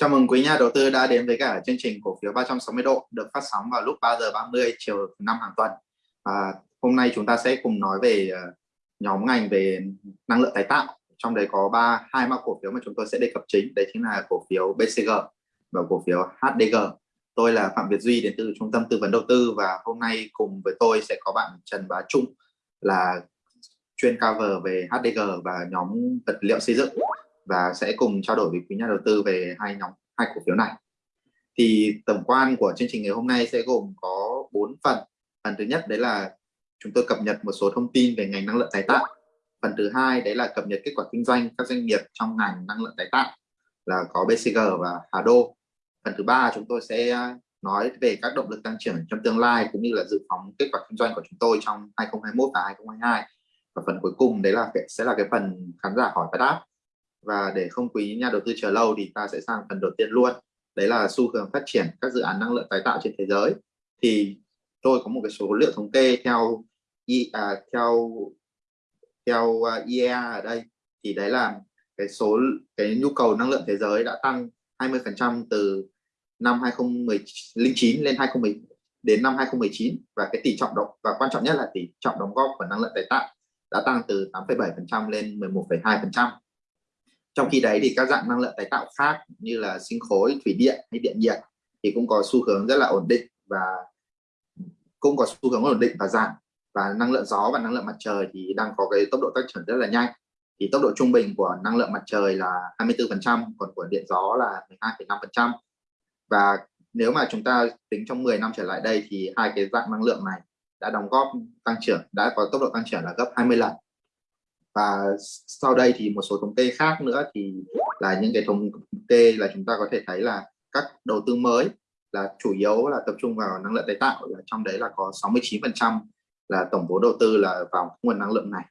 Chào mừng quý nhà đầu tư đã đến với cả chương trình cổ phiếu 360 độ được phát sóng vào lúc 3 giờ 30 chiều năm hàng tuần. À, hôm nay chúng ta sẽ cùng nói về ờ, nhóm ngành về năng lượng tái tạo. Trong đấy có ba hai mã cổ phiếu mà chúng tôi sẽ đề cập chính, đấy chính là cổ phiếu BCG và cổ phiếu HDG. Tôi là Phạm Việt Duy đến từ Trung tâm Tư vấn Đầu tư và hôm nay cùng với tôi sẽ có bạn Trần Bá Trung là chuyên cover về HDG và nhóm vật liệu xây dựng và sẽ cùng trao đổi với quý nhà đầu tư về hai nhóm, hai cổ phiếu này. Thì tổng quan của chương trình ngày hôm nay sẽ gồm có 4 phần. Phần thứ nhất, đấy là chúng tôi cập nhật một số thông tin về ngành năng lượng tái tạo. Phần thứ hai, đấy là cập nhật kết quả kinh doanh các doanh nghiệp trong ngành năng lượng tái tạo là có BCG và Hà Đô. Phần thứ ba, chúng tôi sẽ à, nói về các động lực tăng trưởng trong tương lai cũng như là dự phóng kết quả kinh doanh của chúng tôi trong 2021 và 2022 và phần cuối cùng, đấy là sẽ là cái phần khán giả hỏi và đáp và để không quý nhà đầu tư chờ lâu thì ta sẽ sang phần đầu tiên luôn. Đấy là xu hướng phát triển các dự án năng lượng tái tạo trên thế giới. Thì tôi có một cái số liệu thống kê theo à, theo theo à, IEA ở đây. Thì đấy là cái số cái nhu cầu năng lượng thế giới đã tăng 20% từ năm 2019 lên 2010 đến năm 2019 và cái tỷ trọng động và quan trọng nhất là tỷ trọng đóng góp của năng lượng tái tạo đã tăng từ 8,7% lên 11,2% trong khi đấy thì các dạng năng lượng tái tạo khác như là sinh khối thủy điện hay điện nhiệt thì cũng có xu hướng rất là ổn định và cũng có xu hướng ổn định và giảm. Và năng lượng gió và năng lượng mặt trời thì đang có cái tốc độ tăng trưởng rất là nhanh. Thì tốc độ trung bình của năng lượng mặt trời là 24% còn của điện gió là 12,5% và nếu mà chúng ta tính trong 10 năm trở lại đây thì hai cái dạng năng lượng này đã đóng góp tăng trưởng đã có tốc độ tăng trưởng là gấp 20 lần và sau đây thì một số thống kê khác nữa thì là những cái thống kê là chúng ta có thể thấy là các đầu tư mới là chủ yếu là tập trung vào năng lượng tái tạo. Là trong đấy là có 69% là tổng vốn đầu tư là vào nguồn năng lượng này.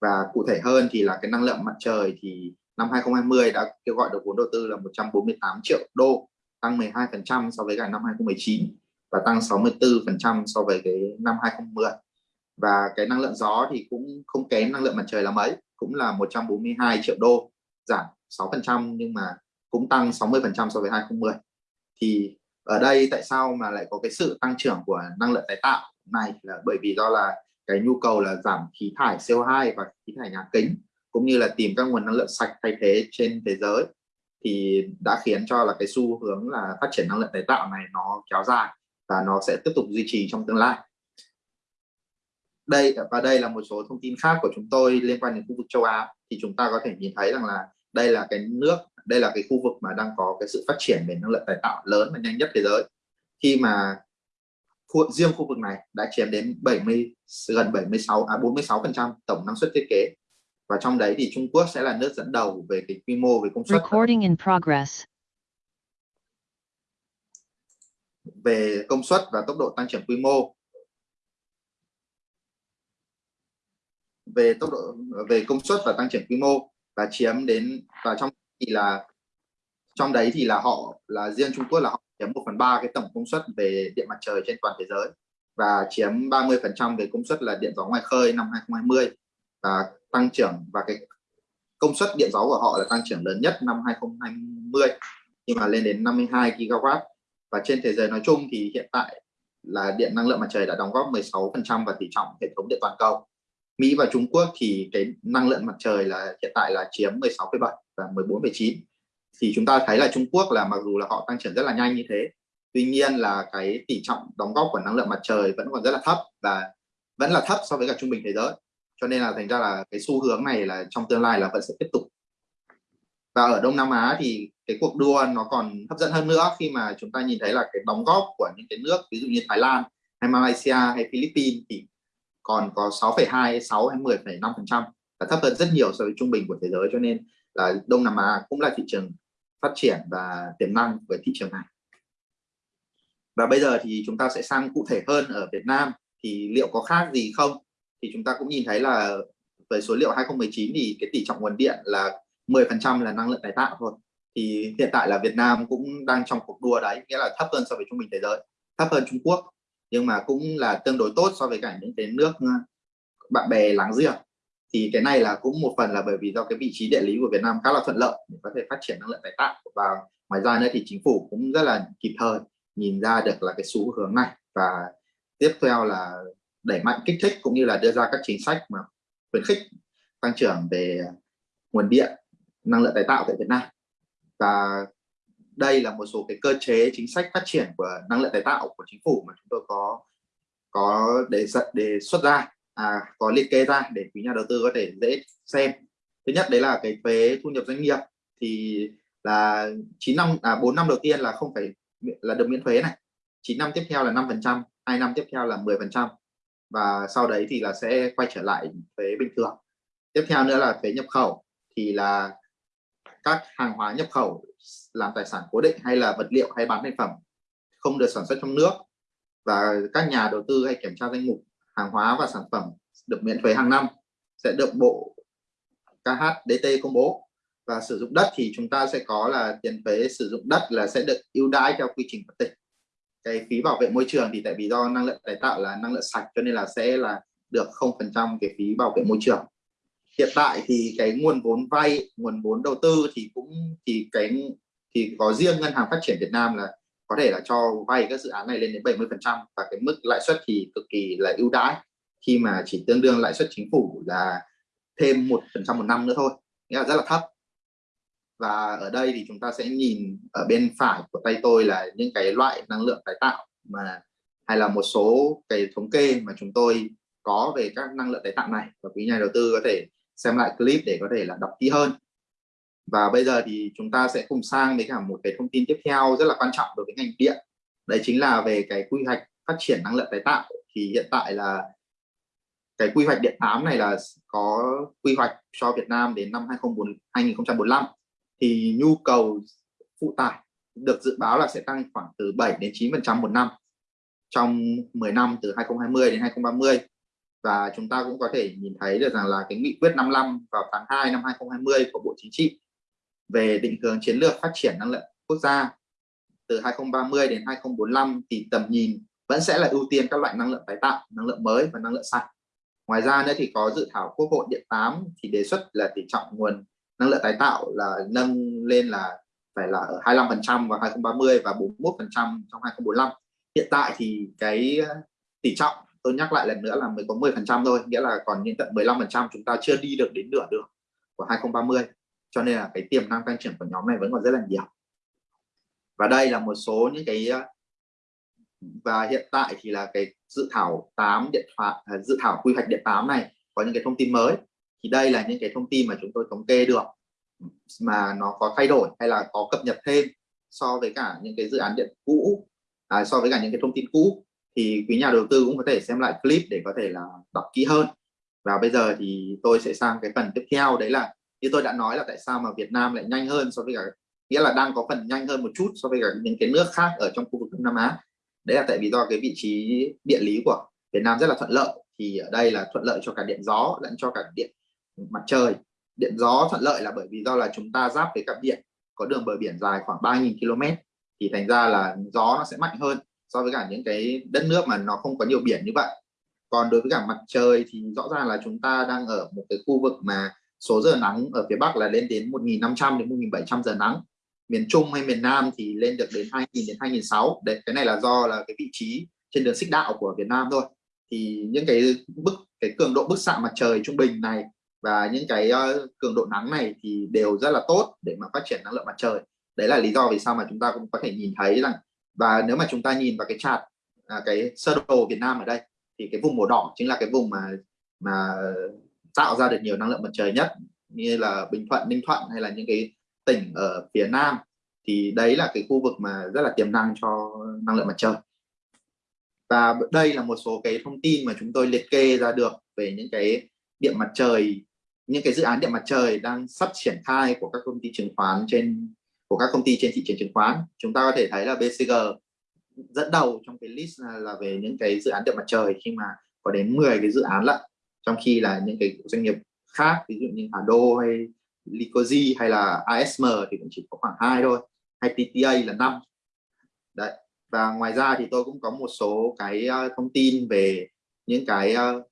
Và cụ thể hơn thì là cái năng lượng mặt trời thì năm 2020 đã kêu gọi được vốn đầu tư là 148 triệu đô, tăng 12% so với cả năm 2019 và tăng 64% so với cái năm 2010 và cái năng lượng gió thì cũng không kém năng lượng mặt trời là mấy cũng là 142 triệu đô, giảm 6% nhưng mà cũng tăng 60% so với 2010 thì ở đây tại sao mà lại có cái sự tăng trưởng của năng lượng tái tạo này là bởi vì do là cái nhu cầu là giảm khí thải CO2 và khí thải nhà kính, cũng như là tìm các nguồn năng lượng sạch thay thế trên thế giới. Thì đã khiến cho là cái xu hướng là phát triển năng lượng tái tạo này nó kéo dài và nó sẽ tiếp tục duy trì trong tương lai đây và đây là một số thông tin khác của chúng tôi liên quan đến khu vực châu Á. Thì chúng ta có thể nhìn thấy rằng là đây là cái nước đây là cái khu vực mà đang có cái sự phát triển về năng lượng tái tạo lớn và nhanh nhất thế giới. Khi mà khu, riêng khu vực này đã chiếm đến 70 gần 76 à 46 phần trăm tổng năng suất thiết kế. Và trong đấy thì Trung Quốc sẽ là nước dẫn đầu về cái quy mô về công suất. Recording in progress. về công suất và tốc độ tăng trưởng quy mô về tốc độ, về công suất và tăng trưởng quy mô và chiếm đến, và trong thì là, trong đấy thì là họ là riêng Trung Quốc là họ chiếm 1 phần ba cái tổng công suất về điện mặt trời trên toàn thế giới và chiếm 30 phần trăm về công suất là điện gió ngoài khơi năm 2020 và tăng trưởng, và cái công suất điện gió của họ là tăng trưởng lớn nhất năm 2020 nhưng mà lên đến 52 gigawatt. Và trên thế giới nói chung thì hiện tại là điện năng lượng mặt trời đã đóng góp 16 phần trăm và tỷ trọng hệ thống điện toàn cầu. Mỹ và Trung Quốc thì cái năng lượng mặt trời là hiện tại là chiếm 16,7 và 14,9 thì chúng ta thấy là Trung Quốc là mặc dù là họ tăng trưởng rất là nhanh như thế tuy nhiên là cái tỷ trọng đóng góp của năng lượng mặt trời vẫn còn rất là thấp và vẫn là thấp so với cả trung bình thế giới. Cho nên là thành ra là cái xu hướng này là trong tương lai là vẫn sẽ tiếp tục. Và ở Đông Nam Á thì cái cuộc đua nó còn hấp dẫn hơn nữa khi mà chúng ta nhìn thấy là cái đóng góp của những cái nước ví dụ như Thái Lan hay Malaysia hay Philippines thì còn có 6,2 6 hay 10,5 phần trăm là thấp hơn rất nhiều so với trung bình của thế giới cho nên là Đông Nam Á cũng là thị trường phát triển và tiềm năng với thị trường này. Và bây giờ thì chúng ta sẽ sang cụ thể hơn ở Việt Nam thì liệu có khác gì không? Thì chúng ta cũng nhìn thấy là về số liệu 2019 thì cái tỷ trọng nguồn điện là 10% là năng lượng tái tạo thôi. Thì hiện tại là Việt Nam cũng đang trong cuộc đua đấy nghĩa là thấp hơn so với trung bình thế giới thấp hơn Trung Quốc nhưng mà cũng là tương đối tốt so với cả những cái nước ờ, bạn bè láng giềng. Thì cái này là cũng một phần là bởi vì do cái vị trí địa lý của Việt Nam khá là thuận lợi để có thể phát triển năng lượng tái tạo. Và ngoài ra nữa thì chính phủ cũng rất là kịp thời nhìn ra được là cái xu hướng này. Và tiếp theo là đẩy mạnh kích thích cũng như là đưa ra các chính sách mà khuyến khích tăng trưởng về nguồn điện, năng lượng tái tạo tại Việt Nam. Và đây là một số cái cơ chế chính sách phát triển của năng lượng tái tạo của chính phủ mà chúng tôi có có đề xuất đề xuất ra à, có liệt kê ra để quý nhà đầu tư có thể dễ xem. Thứ nhất đấy là cái thuế thu nhập doanh nghiệp thì là 9 năm à 4 năm đầu tiên là không phải là được miễn thuế này. 9 năm tiếp theo là 5 phần trăm hai năm tiếp theo là 10 phần trăm và sau đấy thì là sẽ quay trở lại thuế bình thường. Tiếp theo nữa là thuế nhập khẩu thì là các hàng hóa nhập khẩu, làm tài sản cố định hay là vật liệu hay bán thành phẩm, không được sản xuất trong nước. Và các nhà đầu tư hay kiểm tra danh mục hàng hóa và sản phẩm được miễn thuế hàng năm sẽ được bộ KHDT công bố. Và sử dụng đất thì chúng ta sẽ có là tiền thuế sử dụng đất là sẽ được ưu đãi theo quy trình của tỉnh. Cái phí bảo vệ môi trường thì tại vì do năng lượng tái tạo là năng lượng sạch cho nên là sẽ là được không phần trăm cái phí bảo vệ môi trường hiện tại thì cái nguồn vốn vay, nguồn vốn đầu tư thì cũng, thì cái, thì có riêng ngân hàng phát triển Việt Nam là có thể là cho vay các dự án này lên đến 70 phần trăm và cái mức lãi suất thì cực kỳ là ưu đãi. Khi mà chỉ tương đương lãi suất chính phủ là thêm một phần trăm một năm nữa thôi, nghĩa là rất là thấp. Và ở đây thì chúng ta sẽ nhìn ở bên phải của tay tôi là những cái loại năng lượng tái tạo mà, hay là một số cái thống kê mà chúng tôi có về các năng lượng tái tạo này. Và quý nhà đầu tư có thể xem lại clip để có thể là đọc kỹ hơn. Và bây giờ thì chúng ta sẽ cùng sang với cả một cái thông tin tiếp theo rất là quan trọng đối với ngành điện. Đấy chính là về cái quy hoạch phát triển năng lượng tái tạo. Thì hiện tại là cái quy hoạch điện 8 này là có quy hoạch cho Việt Nam đến năm 2045 thì nhu cầu phụ tải được dự báo là sẽ tăng khoảng từ 7 đến 9 phần trăm một năm trong 10 năm từ 2020 đến 2030 và chúng ta cũng có thể nhìn thấy được rằng là cái nghị quyết 55 vào tháng 2 năm 2020 của Bộ Chính trị về định hướng chiến lược phát triển năng lượng quốc gia từ 2030 đến 2045 thì tầm nhìn vẫn sẽ là ưu tiên các loại năng lượng tái tạo, năng lượng mới và năng lượng sạch. Ngoài ra nữa thì có dự thảo Quốc hội Điện 8 thì đề xuất là tỷ trọng nguồn năng lượng tái tạo là nâng lên là phải là ở 25% vào 2030 và 41% trong 2045. Hiện tại thì cái ờ, tỷ trọng tôi nhắc lại lần nữa là mới có 10% thôi, nghĩa là còn đến tận 15% chúng ta chưa đi được đến nửa đường của 2030 cho nên là cái tiềm năng tăng trưởng của nhóm này vẫn còn rất là nhiều. Và đây là một số những cái và hiện tại thì là cái dự thảo 8 điện thoại à, dự thảo quy hoạch điện 8 này có những cái thông tin mới. Thì đây là những cái thông tin mà chúng tôi thống kê được mà nó có thay đổi hay là có cập nhật thêm so với cả những cái dự án điện cũ à, so với cả những cái thông tin cũ thì quý nhà đầu tư cũng có thể xem lại clip để có thể là đọc kỹ hơn. Và bây giờ thì tôi sẽ sang cái phần tiếp theo. Đấy là, như tôi đã nói là tại sao mà Việt Nam lại nhanh hơn so với cả, nghĩa là đang có phần nhanh hơn một chút so với cả những cái nước khác ở trong khu vực Đông Nam Á. Đấy là tại vì do cái vị trí địa lý của Việt Nam rất là thuận lợi. Thì ở đây là thuận lợi cho cả điện gió lẫn cho cả điện mặt trời. Điện gió thuận lợi là bởi vì do là chúng ta giáp với cặp điện, có đường bờ biển dài khoảng 3.000 km thì thành ra là gió nó sẽ mạnh hơn so với cả những cái đất nước mà nó không có nhiều biển như vậy. Còn đối với cả mặt trời thì rõ ràng là chúng ta đang ở một cái khu vực mà số giờ nắng ở phía Bắc là lên đến 1.500 đến 1.700 giờ nắng. Miền Trung hay miền Nam thì lên được đến 2.000 đến 2.600 đấy cái này là do là cái vị trí trên đường xích đạo của Việt Nam thôi. Thì những cái bức cái cường độ bức xạ mặt trời trung bình này và những cái uh, cường độ nắng này thì đều rất là tốt để mà phát triển năng lượng mặt trời. Đấy là lý do vì sao mà chúng ta cũng có thể nhìn thấy rằng và nếu mà chúng ta nhìn vào cái chart à, cái sơ đồ Việt Nam ở đây thì cái vùng màu đỏ chính là cái vùng mà mà tạo ra được nhiều năng lượng mặt trời nhất như là Bình Thuận, Ninh Thuận hay là những cái tỉnh ở phía Nam. Thì đấy là cái khu vực mà rất là tiềm năng cho năng lượng mặt trời. Và đây là một số cái thông tin mà chúng tôi liệt kê ra được về những cái điện mặt trời những cái dự án điện mặt trời đang sắp triển khai của các công ty chứng khoán trên của các công ty trên thị trường chứng khoán. Chúng ta có thể thấy là BCG dẫn đầu trong cái list là, là về những cái dự án điện mặt trời khi mà có đến 10 cái dự án lận trong khi là những cái doanh nghiệp khác ví dụ như Hà Đô hay Licozy hay là ASM thì cũng chỉ có khoảng hai thôi hay TTA là năm. Đấy và ngoài ra thì tôi cũng có một số cái ờ, thông tin về những cái ờ,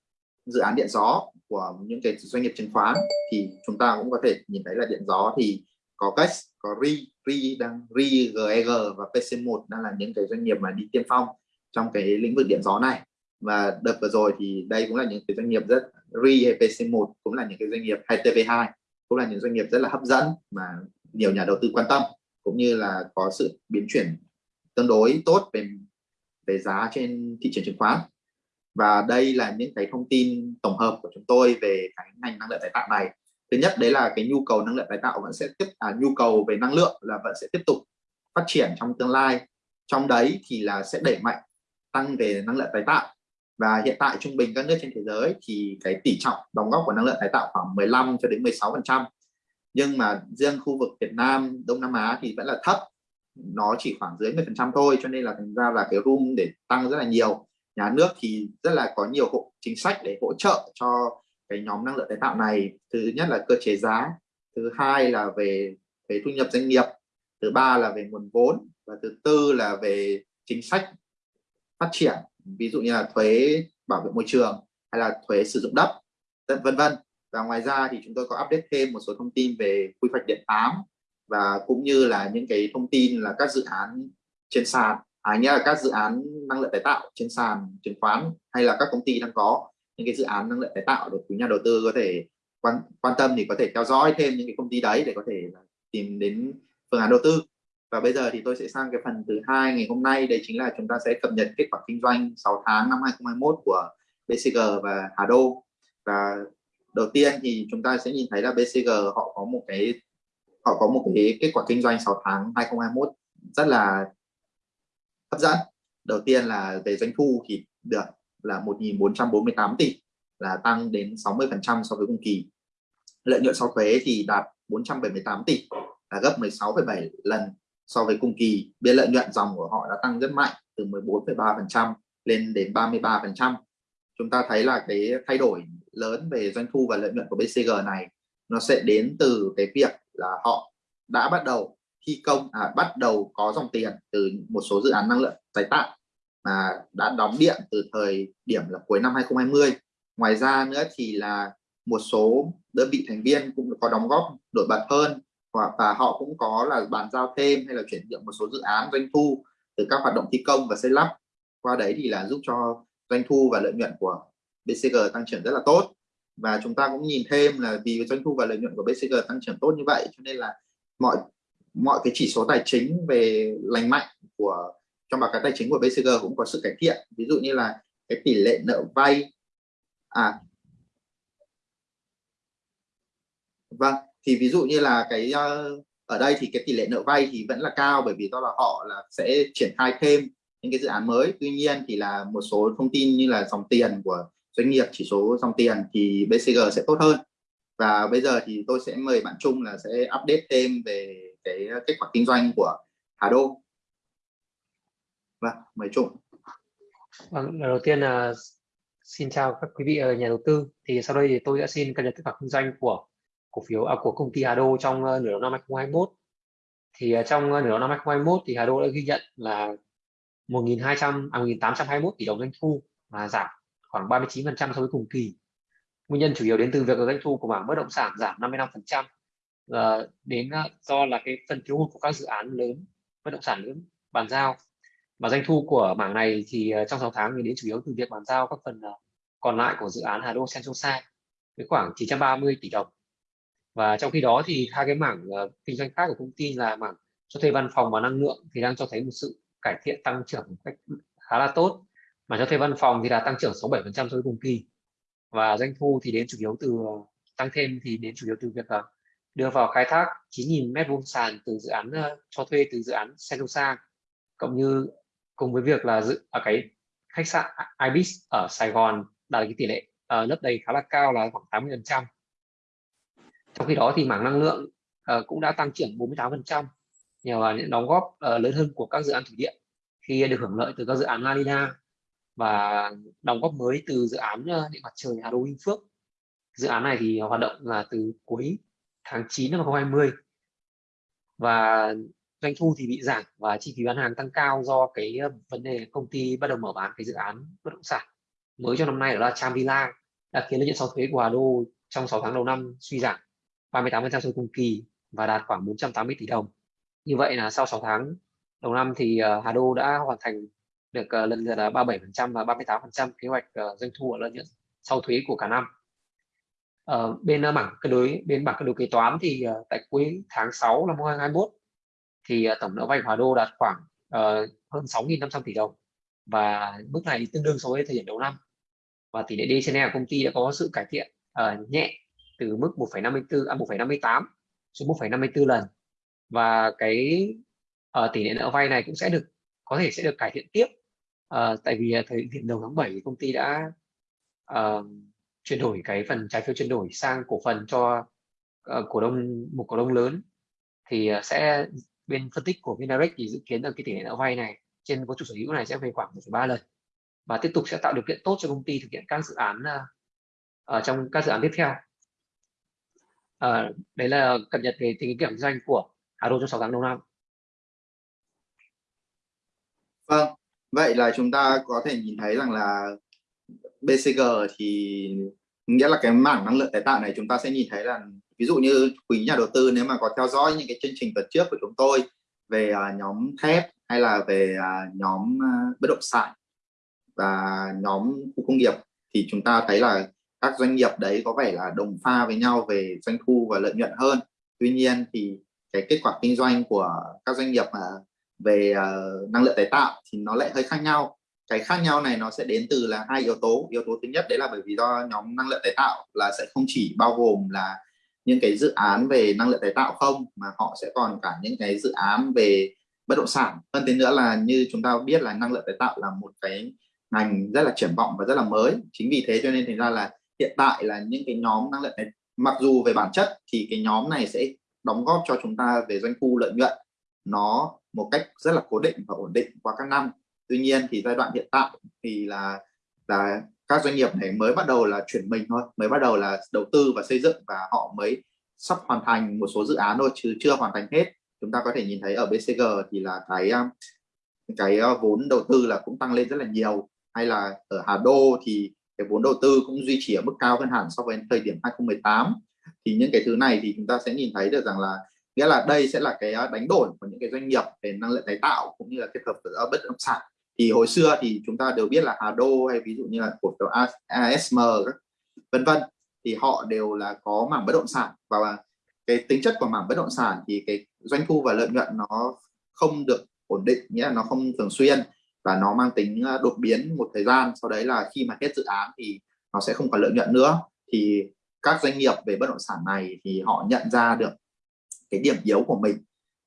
dự án điện gió của những cái doanh nghiệp chứng khoán. Thì chúng ta cũng có thể nhìn thấy là điện gió thì có cách có RI, RI đang RI, GEG và PC1 đang là những cái doanh nghiệp mà đi tiên phong trong cái lĩnh vực điện gió này. Và đợt vừa rồi thì đây cũng là những cái doanh nghiệp rất RI hay PC1 cũng là những cái doanh nghiệp hay TV2 cũng là những doanh nghiệp rất là hấp dẫn mà nhiều nhà đầu tư quan tâm cũng như là có sự biến chuyển tương đối tốt về về giá trên thị trường chứng khoán. Và đây là những cái thông tin tổng hợp của chúng tôi về cái ngành năng lượng tái tạo này thứ nhất đấy là cái nhu cầu năng lượng tái tạo vẫn sẽ tiếp à, nhu cầu về năng lượng là vẫn sẽ tiếp tục phát triển trong tương lai. Trong đấy thì là sẽ đẩy mạnh tăng về năng lượng tái tạo. Và hiện tại trung bình các nước trên thế giới thì cái tỷ trọng đóng góp của năng lượng tái tạo khoảng 15 cho đến 16 phần trăm. Nhưng mà riêng khu vực Việt Nam Đông Nam Á thì vẫn là thấp. Nó chỉ khoảng dưới 10 phần trăm thôi cho nên là thành ra là cái room để tăng rất là nhiều. Nhà nước thì rất là có nhiều hộ chính sách để hỗ trợ cho cái nhóm năng lượng tái tạo này. Thứ nhất là cơ chế giá thứ hai là về về thu nhập doanh nghiệp thứ ba là về nguồn vốn và thứ tư là về chính sách phát triển ví dụ như là thuế bảo vệ môi trường hay là thuế sử dụng đất vân vân. Và ngoài ra thì chúng tôi có update thêm một số thông tin về quy hoạch điện 8 và cũng như là những cái thông tin là các dự án trên sàn à, nghĩa là các dự án năng lượng tái tạo trên sàn chứng khoán hay là các công ty đang có những cái dự án năng lượng tái tạo để quý nhà đầu tư có thể quan quan tâm thì có thể theo dõi thêm những cái công ty đấy để có thể tìm đến phương án đầu tư. Và bây giờ thì tôi sẽ sang cái phần thứ hai ngày hôm nay. Đây chính là chúng ta sẽ cập nhật kết quả kinh doanh 6 tháng năm 2021 của BCG và Hà Đô. Và đầu tiên thì chúng ta sẽ nhìn thấy là BCG họ có một cái, họ có một cái kết quả kinh doanh 6 tháng 2021 rất là hấp dẫn. Đầu tiên là về doanh thu thì được là 1.448 tỷ là tăng đến 60% so với cùng kỳ. Lợi nhuận sau thuế thì đạt 478 tỷ là gấp 16,7 lần so với cùng kỳ. Biên lợi nhuận dòng của họ đã tăng rất mạnh từ 14,3% lên đến 33% chúng ta thấy là cái thay đổi lớn về doanh thu và lợi nhuận của BCG này nó sẽ đến từ cái việc là họ đã bắt đầu thi công à, bắt đầu có dòng tiền từ một số dự án năng lượng tái tạo mà đã đóng điện từ thời điểm là cuối năm 2020 ngoài ra nữa thì là một số đơn vị thành viên cũng có đóng góp nổi bật hơn và họ cũng có là bàn giao thêm hay là chuyển nhượng một số dự án doanh thu từ các hoạt động thi công và xây lắp. Qua đấy thì là giúp cho doanh thu và lợi nhuận của BCG tăng trưởng rất là tốt. Và chúng ta cũng nhìn thêm là vì doanh thu và lợi nhuận của BCG tăng trưởng tốt như vậy, cho nên là mọi mọi cái chỉ số tài chính về lành mạnh của trong báo cáo tài chính của BCG cũng có sự cải thiện. Ví dụ như là cái tỷ lệ nợ vay. À. Vâng thì ví dụ như là cái ờ, ở đây thì cái tỷ lệ nợ vay thì vẫn là cao bởi vì do là họ là sẽ triển khai thêm những cái dự án mới. Tuy nhiên thì là một số thông tin như là dòng tiền của doanh nghiệp, chỉ số dòng tiền thì BCG sẽ tốt hơn. Và bây giờ thì tôi sẽ mời bạn Trung là sẽ update thêm về cái ờ, kết quả kinh doanh của Hà Đô vâng mời Trung. Vâng đầu tiên là xin chào các quý vị ở nhà đầu tư. Thì sau đây thì tôi đã xin cập nhật kết quả kinh doanh của cổ phiếu à, của công ty Hà Đô trong uh, nửa đầu năm 2021 thì uh, trong uh, nửa đầu năm 2021 thì Hà Đô đã ghi nhận là 1.200 à 1.821 tỷ đồng doanh thu và giảm khoảng 39% so với cùng kỳ. Nguyên nhân chủ yếu đến từ việc doanh thu của mảng bất động sản giảm 55% uh, đến uh, do là cái phần thiếu hụt của các dự án lớn bất động sản lớn bàn giao và doanh thu của mảng này thì ờ, trong 6 tháng thì đến chủ yếu từ việc bàn giao các phần ờ, còn lại của dự án Hà Đô Sa với khoảng 930 tỷ đồng. Và trong khi đó thì hai cái mảng ờ, kinh doanh khác của công ty là mảng cho thuê văn phòng và năng lượng thì đang cho thấy một sự cải thiện tăng trưởng một cách khá là tốt. Mà cho thuê văn phòng thì là tăng trưởng 67% so với cùng kỳ. Và doanh thu thì đến chủ yếu từ tăng thêm thì đến chủ yếu từ việc đưa vào khai thác 9.000 mét vuông sàn từ dự án cho thuê từ dự án Sentosa cộng như cùng với việc là dự ở cái khách sạn Ibis ở Sài Gòn đạt cái tỷ lệ ờ, uh, lấp đầy khá là cao là khoảng 80 phần trăm. Trong khi đó thì mảng năng lượng uh, cũng đã tăng trưởng 48 phần trăm nhờ vào những đóng góp uh, lớn hơn của các dự án thủy điện khi được hưởng lợi từ các dự án La Nina và đóng góp mới từ dự án điện mặt trời Hà Đô Vinh Phước. Dự án này thì hoạt động là từ cuối tháng 9 năm 2020 và doanh thu thì bị giảm và chi phí bán hàng tăng cao do cái ờ, vấn đề công ty bắt đầu mở bán cái dự án bất động sản mới cho năm nay đó là Cham Villa đã khiến lợi nhuận sau thuế của Hà Đô trong 6 tháng đầu năm suy giảm 38% so cùng kỳ và đạt khoảng 480 tỷ đồng. Như vậy là sau 6 tháng đầu năm thì ờ, Hà Đô đã hoàn thành được ờ, lần lượt là 37% và 38% kế hoạch doanh thu và lợi nhuận sau thuế của cả năm. Uh, bên mảng bảng cân đối bên bảng cân đối kế toán thì tại cuối tháng 6 năm 2021 thì ờ, tổng nợ vay của Hà Đô đạt khoảng uh, hơn 6.500 tỷ đồng. Và mức này tương đương so với thời điểm đầu năm. Và tỷ lệ D trên E của công ty đã có sự cải thiện uh, nhẹ từ mức 1,54 à 1,58 xuống 1,54 lần. Và cái uh, tỷ lệ nợ vay này cũng sẽ được có thể sẽ được cải thiện tiếp uh, tại vì thời điểm đầu tháng 7 công ty đã uh, chuyển đổi cái phần trái phiếu chuyển đổi sang cổ phần cho uh, cổ đông một cổ đông lớn. Thì uh, sẽ bên phân tích của Vindirect thì dự kiến là cái tỷ lệ nợ vay này trên vốn chủ sở hữu này sẽ về khoảng 1,3 lần và tiếp tục sẽ tạo điều kiện tốt cho công ty thực hiện các dự án uh, ở trong các dự án tiếp theo. Uh, đấy là cập nhật về tình hình kinh doanh của Aro trong 6 tháng đầu năm. Vâng, vậy là chúng ta có thể nhìn thấy rằng là BCG thì nghĩa là cái mảng năng lượng tái tạo này chúng ta sẽ nhìn thấy là ví dụ như quý nhà đầu tư nếu mà có theo dõi những cái chương trình tuần trước của chúng tôi về uh, nhóm thép hay là về uh, nhóm uh, bất động sản và nhóm khu công nghiệp thì chúng ta thấy là các doanh nghiệp đấy có vẻ là đồng pha với nhau về doanh thu và lợi nhuận hơn. Tuy nhiên thì cái kết quả kinh doanh của các doanh nghiệp mà về uh, năng lượng tái tạo thì nó lại hơi khác nhau. Cái khác nhau này nó sẽ đến từ là hai yếu tố. Yếu tố thứ nhất đấy là bởi vì do nhóm năng lượng tái tạo là sẽ không chỉ bao gồm là những cái dự án về năng lượng tái tạo không, mà họ sẽ còn cả những cái dự án về bất động sản. Hơn thế nữa là như chúng ta biết là năng lượng tái tạo là một cái ngành rất là triển vọng và rất là mới. Chính vì thế cho nên thành ra là hiện tại là những cái nhóm năng lượng này mặc dù về bản chất thì cái nhóm này sẽ đóng góp cho chúng ta về doanh thu, lợi nhuận nó một cách rất là cố định và ổn định qua các năm. Tuy nhiên thì giai đoạn hiện tại thì là là các doanh nghiệp này mới bắt đầu là chuyển mình thôi, mới bắt đầu là đầu tư và xây dựng và họ mới sắp hoàn thành một số dự án thôi, chứ chưa hoàn thành hết. Chúng ta có thể nhìn thấy ở BCG thì là cái um, cái uh, vốn đầu tư là cũng tăng lên rất là nhiều. Hay là ở Hà Đô thì cái vốn đầu tư cũng duy trì ở mức cao hơn hẳn so với thời điểm 2018 thì những cái thứ này thì chúng ta sẽ nhìn thấy được rằng là, nghĩa là đây sẽ là cái uh, đánh đổi của những cái doanh nghiệp về năng lượng tái tạo cũng như là kết hợp giữa bất động sản thì hồi xưa thì chúng ta đều biết là Hà Đô hay ví dụ như là cổ phiếu ASM vân vân, thì họ đều là có mảng bất động sản. Và cái tính chất của mảng bất động sản thì cái doanh thu và lợi nhuận nó không được ổn định, nghĩa là nó không thường xuyên và nó mang tính à, đột biến một thời gian. Sau đấy là khi mà hết dự án thì nó sẽ không còn lợi nhuận nữa. Thì các doanh nghiệp về bất động sản này thì họ nhận ra được cái điểm yếu của mình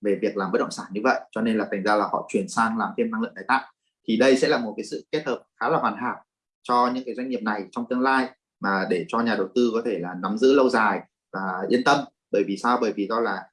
về việc làm bất động sản như vậy, cho nên là thành ra là họ chuyển sang làm thêm năng lượng tái tạo thì đây sẽ là một cái sự kết hợp khá là hoàn hảo cho những cái doanh nghiệp này trong tương lai mà để cho nhà đầu tư có thể là nắm giữ lâu dài và yên tâm. Bởi vì sao? Bởi vì do là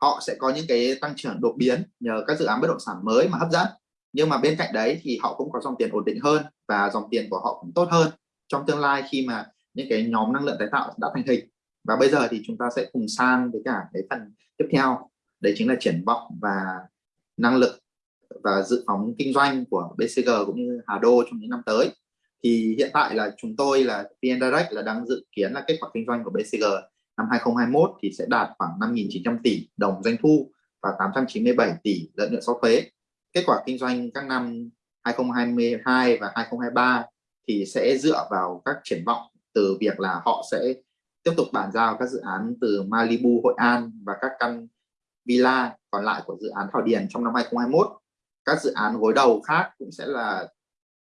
họ sẽ có những cái tăng trưởng đột biến nhờ các dự án bất động sản mới mà hấp dẫn. Nhưng mà bên cạnh đấy thì họ cũng có dòng tiền ổn định hơn và dòng tiền của họ cũng tốt hơn trong tương lai khi mà những cái nhóm năng lượng tái tạo đã thành hình. Và bây giờ thì chúng ta sẽ cùng sang với cả cái phần tiếp theo. Đấy chính là triển vọng và năng lực và dự phóng kinh doanh của BCG cũng như Hà Đô trong những năm tới thì hiện tại là chúng tôi là VN Direct là đang dự kiến là kết quả kinh doanh của BCG năm 2021 thì sẽ đạt khoảng 5.900 tỷ đồng doanh thu và 897 tỷ lợi nhuận sau thuế kết quả kinh doanh các năm 2022 và 2023 thì sẽ dựa vào các triển vọng từ việc là họ sẽ tiếp tục bàn giao các dự án từ Malibu, Hội An và các căn villa còn lại của dự án Thảo Điền trong năm 2021. Các dự án gối đầu khác cũng sẽ là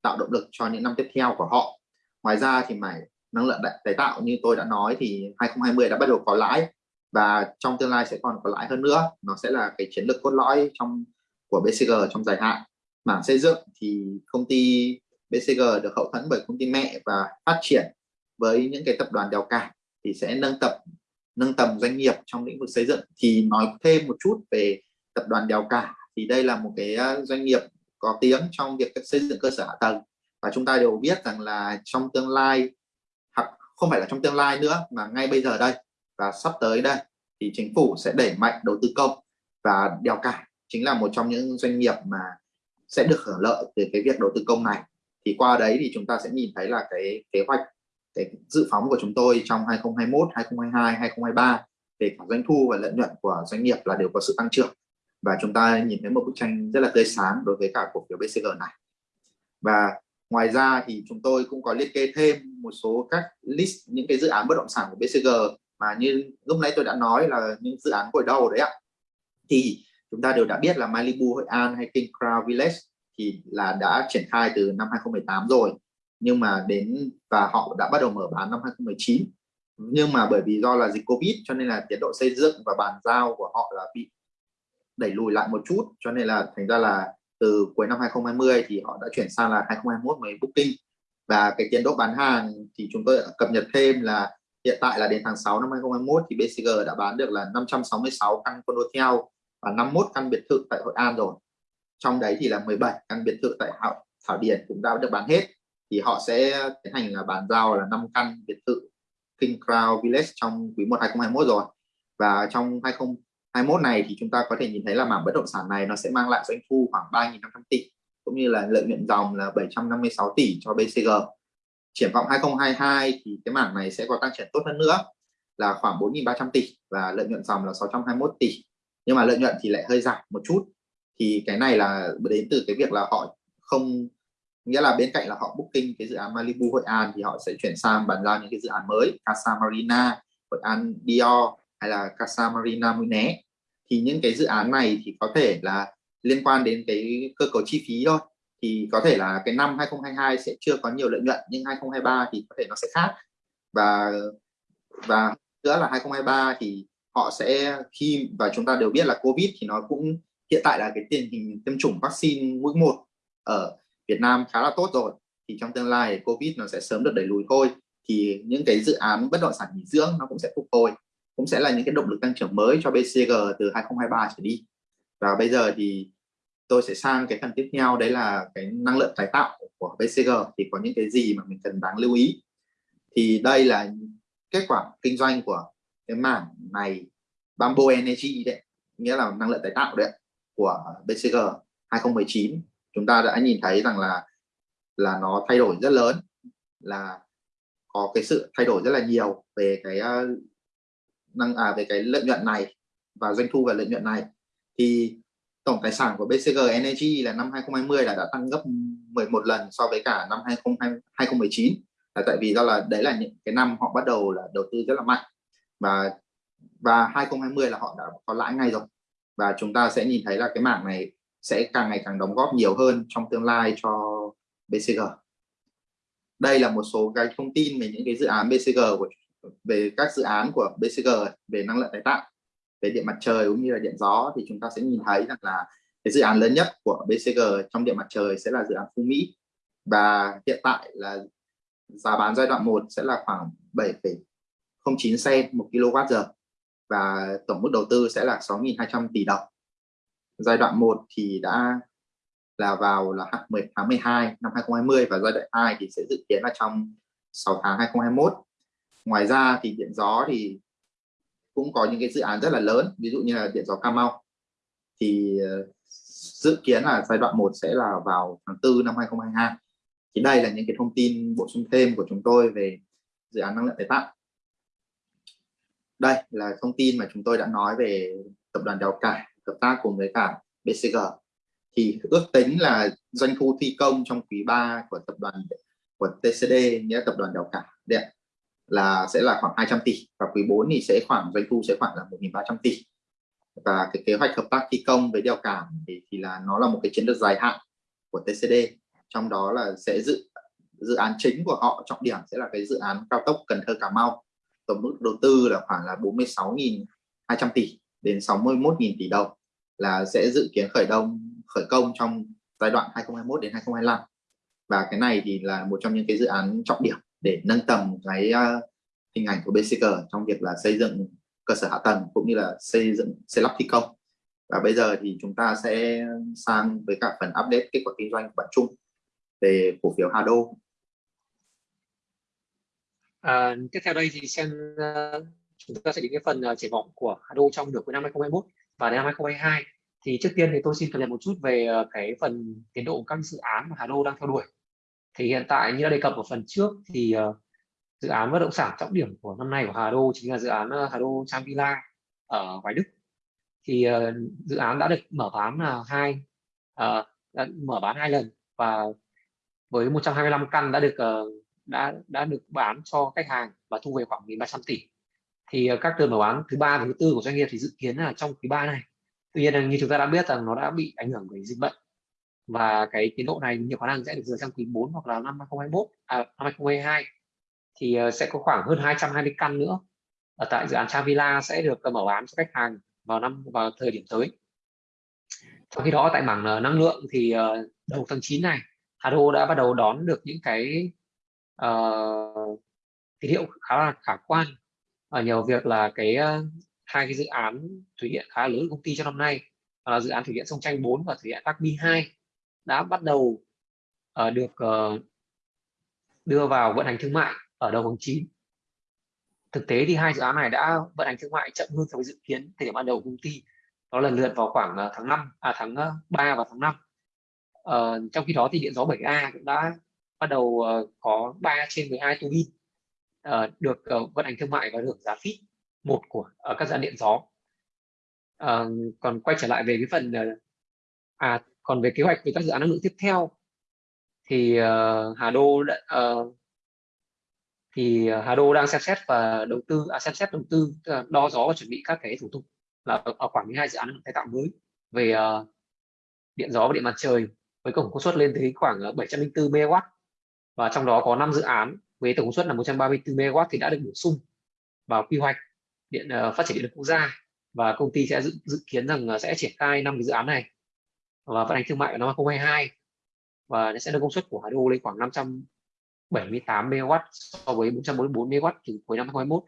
tạo động lực cho những năm tiếp theo của họ. Ngoài ra thì mảng năng lượng tái tạo như tôi đã nói thì 2020 đã bắt đầu có lãi và trong tương lai sẽ còn có lãi hơn nữa. Nó sẽ là cái chiến lược cốt lõi trong, của BCG trong dài hạn. Mảng xây dựng thì công ty BCG được hậu thuẫn bởi công ty mẹ và phát triển với những cái tập đoàn đèo cả thì sẽ nâng tập, nâng tầm doanh nghiệp trong lĩnh vực xây dựng thì nói thêm một chút về tập đoàn đèo cả thì đây là một cái à, doanh nghiệp có tiếng trong việc xây dựng cơ sở hạ tầng. Và chúng ta đều biết rằng là trong tương lai hoặc không phải là trong tương lai nữa mà ngay bây giờ đây và sắp tới đây thì chính phủ sẽ đẩy mạnh đầu tư công và đèo cả chính là một trong những doanh nghiệp mà sẽ được hưởng lợi từ cái việc đầu tư công này. Thì qua đấy thì chúng ta sẽ nhìn thấy là cái kế hoạch cái dự phóng của chúng tôi trong 2021, 2022, 2023 về cả doanh thu và lợi nhuận của doanh nghiệp là đều có sự tăng trưởng và chúng ta nhìn thấy một bức tranh rất là tươi sáng đối với cả cổ phiếu BCG này. Và ngoài ra thì chúng tôi cũng có liệt kê thêm một số các list, những cái dự án bất động sản của BCG mà như lúc nãy tôi đã nói là những dự án gội đầu đấy ạ. Thì chúng ta đều đã biết là Malibu, Hội An hay King Crown Village thì là đã triển khai từ năm 2018 rồi. Nhưng mà đến, và họ đã bắt đầu mở bán năm 2019 nhưng mà bởi vì do là dịch Covid cho nên là tiến độ xây dựng và bàn giao của họ là bị đẩy lùi lại một chút. Cho nên là thành ra là từ cuối năm 2020 thì họ đã chuyển sang là 2021 mới booking. Và cái tiến độ bán hàng thì chúng tôi cập nhật thêm là hiện tại là đến tháng 6 năm 2021 thì BCG đã bán được là 566 căn condotel và 51 căn biệt thự tại Hội An rồi. Trong đấy thì là 17 căn biệt thự tại Thảo, Thảo Điền cũng đã được bán hết. Thì họ sẽ tiến hành là bàn giao là 5 căn biệt thự King Crown Village trong quý 1 2021 rồi. Và trong 20 21 này thì chúng ta có thể nhìn thấy là mảng bất động sản này nó sẽ mang lại doanh thu khoảng 3.500 tỷ, cũng như là lợi nhuận dòng là 756 tỷ cho BCG triển vọng 2022 thì cái mảng này sẽ có tăng trưởng tốt hơn nữa là khoảng 4.300 tỷ và lợi nhuận dòng là 621 tỷ. Nhưng mà lợi nhuận thì lại hơi giảm một chút. Thì cái này là đến từ cái việc là họ không, nghĩa là bên cạnh là họ booking cái dự án Malibu Hội An thì họ sẽ chuyển sang bàn giao những cái dự án mới, Casa Marina, Hội An Dior hay là Casa Marina Muné thì những cái dự án này thì có thể là liên quan đến cái cơ cấu chi phí thôi. Thì có thể là cái năm 2022 sẽ chưa có nhiều lợi nhuận, nhưng 2023 thì có thể nó sẽ khác. Và và nữa là 2023 thì họ sẽ khi và chúng ta đều biết là Covid thì nó cũng, hiện tại là cái tình hình tiêm chủng vaccine mũi một ở Việt Nam khá là tốt rồi. Thì trong tương lai Covid nó sẽ sớm được đẩy lùi thôi. Thì những cái dự án bất động sản nghỉ dưỡng nó cũng sẽ phục hồi cũng sẽ là những cái động lực tăng trưởng mới cho BCG từ 2023 trở đi. Và bây giờ thì tôi sẽ sang cái phần tiếp theo, đấy là cái năng lượng tái tạo của BCG thì có những cái gì mà mình cần đáng lưu ý? Thì đây là kết quả kinh doanh của cái mảng này, Bamboo Energy đấy, nghĩa là năng lượng tái tạo đấy, của BCG 2019 chúng ta đã nhìn thấy rằng là là nó thay đổi rất lớn, là có cái sự thay đổi rất là nhiều về cái ờ, năng à về cái lợi nhuận này và doanh thu và lợi nhuận này thì tổng tài sản của BCG Energy là năm 2020 là đã tăng gấp 11 lần so với cả năm 2020, 2019 là tại vì do là đấy là những cái năm họ bắt đầu là đầu tư rất là mạnh. Và và 2020 là họ đã có lãi ngay rồi. Và chúng ta sẽ nhìn thấy là cái mảng này sẽ càng ngày càng đóng góp nhiều hơn trong tương lai cho BCG đây là một số cái thông tin về những cái dự án BCG của về các dự án của BCG về năng lượng tái tạo về điện mặt trời cũng như là điện gió thì chúng ta sẽ nhìn thấy rằng là cái dự án lớn nhất của BCG trong điện mặt trời sẽ là dự án Phú Mỹ. Và hiện tại là giá bán giai đoạn 1 sẽ là khoảng 7,09 cent một kWh và tổng mức đầu tư sẽ là 6.200 tỷ đồng. Giai đoạn 1 thì đã là vào là tháng 12 năm 2020 và giai đoạn 2 thì sẽ dự kiến là trong 6 tháng 2021 ngoài ra thì điện gió thì cũng có những cái dự án rất là lớn, ví dụ như là điện gió Cà Mau. Thì ờ, dự kiến là giai đoạn 1 sẽ là vào tháng 4 năm 2022 thì đây là những cái thông tin bổ sung thêm của chúng tôi về dự án năng lượng tái tạo. Đây là thông tin mà chúng tôi đã nói về tập đoàn đèo Cải, hợp tác cùng với cả BCG thì ước tính là doanh thu thi công trong quý 3 của tập đoàn, của TCD nghĩa tập đoàn đèo Cải. Điện là sẽ là khoảng 200 tỷ và quý 4 thì sẽ khoảng doanh thu sẽ khoảng là 1.300 tỷ. Và cái kế hoạch hợp tác thi công với đèo cảm thì, thì là nó là một cái chiến lược dài hạn của TCD trong đó là sẽ dự dự án chính của họ trọng điểm sẽ là cái dự án cao tốc Cần Thơ Cà Mau. Tổng mức đầu tư là khoảng là 46.200 tỷ đến 61.000 tỷ đồng là sẽ dự kiến khởi động khởi công trong giai đoạn 2021 đến 2025 và cái này thì là một trong những cái dự án trọng điểm để nâng tầm cái uh, hình ảnh của BCG trong việc là xây dựng cơ sở hạ tầng cũng như là xây dựng xây lắp thi công. Và bây giờ thì chúng ta sẽ sang với cả phần update kết quả kinh doanh của bạn chung về cổ phiếu Hado. À, tiếp theo đây thì xem uh, chúng ta sẽ đến cái phần uh, triển vọng của Hado trong nửa cuối năm 2021 và năm 2022 thì trước tiên thì tôi xin cập nhật một chút về cái phần tiến độ các dự án mà Hado đang theo đuổi thì hiện tại như đã đề cập ở phần trước thì uh, dự án bất động sản trọng điểm của năm nay của Hà Đô chính là dự án uh, Hà Đô Trang Villa ở Hoài Đức. Thì uh, dự án đã được mở bán là hai uh, đã mở bán hai lần và với 125 căn đã được uh, đã đã được bán cho khách hàng và thu về khoảng 1.300 tỷ. Thì uh, các đợt mở bán thứ ba và thứ tư của doanh nghiệp thì dự kiến là trong quý ba này. Tuy nhiên như chúng ta đã biết rằng nó đã bị ảnh hưởng bởi dịch bệnh và cái tiến độ này nhiều khả năng sẽ được dựa sang quý 4 hoặc là năm 2021 à, năm 2022 thì ờ, sẽ có khoảng hơn 220 căn nữa. Ở tại dự án Chavilla sẽ được ờ, mở bán cho khách hàng vào năm vào thời điểm tới. Trong khi đó tại mảng ờ, năng lượng thì đầu tháng 9 này Hà Đô đã bắt đầu đón được những cái uh, tín hiệu khá là khả quan. Ở nhờ việc là cái uh, hai cái dự án thủy điện khá lớn của công ty trong năm nay là dự án thủy điện sông Tranh 4 và thủy điện Đắc Mi 2 đã bắt đầu uh, được uh, đưa vào vận hành thương mại ở đầu tháng 9 thực tế thì hai dự án này đã vận hành thương mại chậm hơn so với dự kiến thời điểm ban đầu của công ty. Đó lần lượt vào khoảng ờ, tháng 5 à tháng 3 và tháng 5 uh, trong khi đó thì điện gió 7A cũng đã bắt đầu có 3 trên 12 tu bin uh, được vận hành thương mại và được giá phít một của uh, các dự án điện gió. Uh, còn quay trở lại về cái phần à còn về kế hoạch về các dự án năng lượng tiếp theo thì uh, Hà Đô đã, uh, thì ờ, Hà Đô đang xem xét và đầu tư à, xem xét đầu tư đo gió và chuẩn bị các cái thủ tục là ở, khoảng 12 dự án năng lượng tái tạo mới về uh, điện gió và điện mặt trời với tổng công suất lên tới khoảng 704 MW và trong đó có 5 dự án với tổng công suất là 134 MW thì đã được bổ sung vào quy hoạch điện uh, phát triển điện lực quốc gia. Và công ty sẽ dự, dự kiến rằng sẽ triển khai năm cái dự án này và vận hành thương mại vào năm 2022 và nó sẽ nâng công suất của Hà Đô lên khoảng 578 MW so với 444 MW từ cuối năm 2021.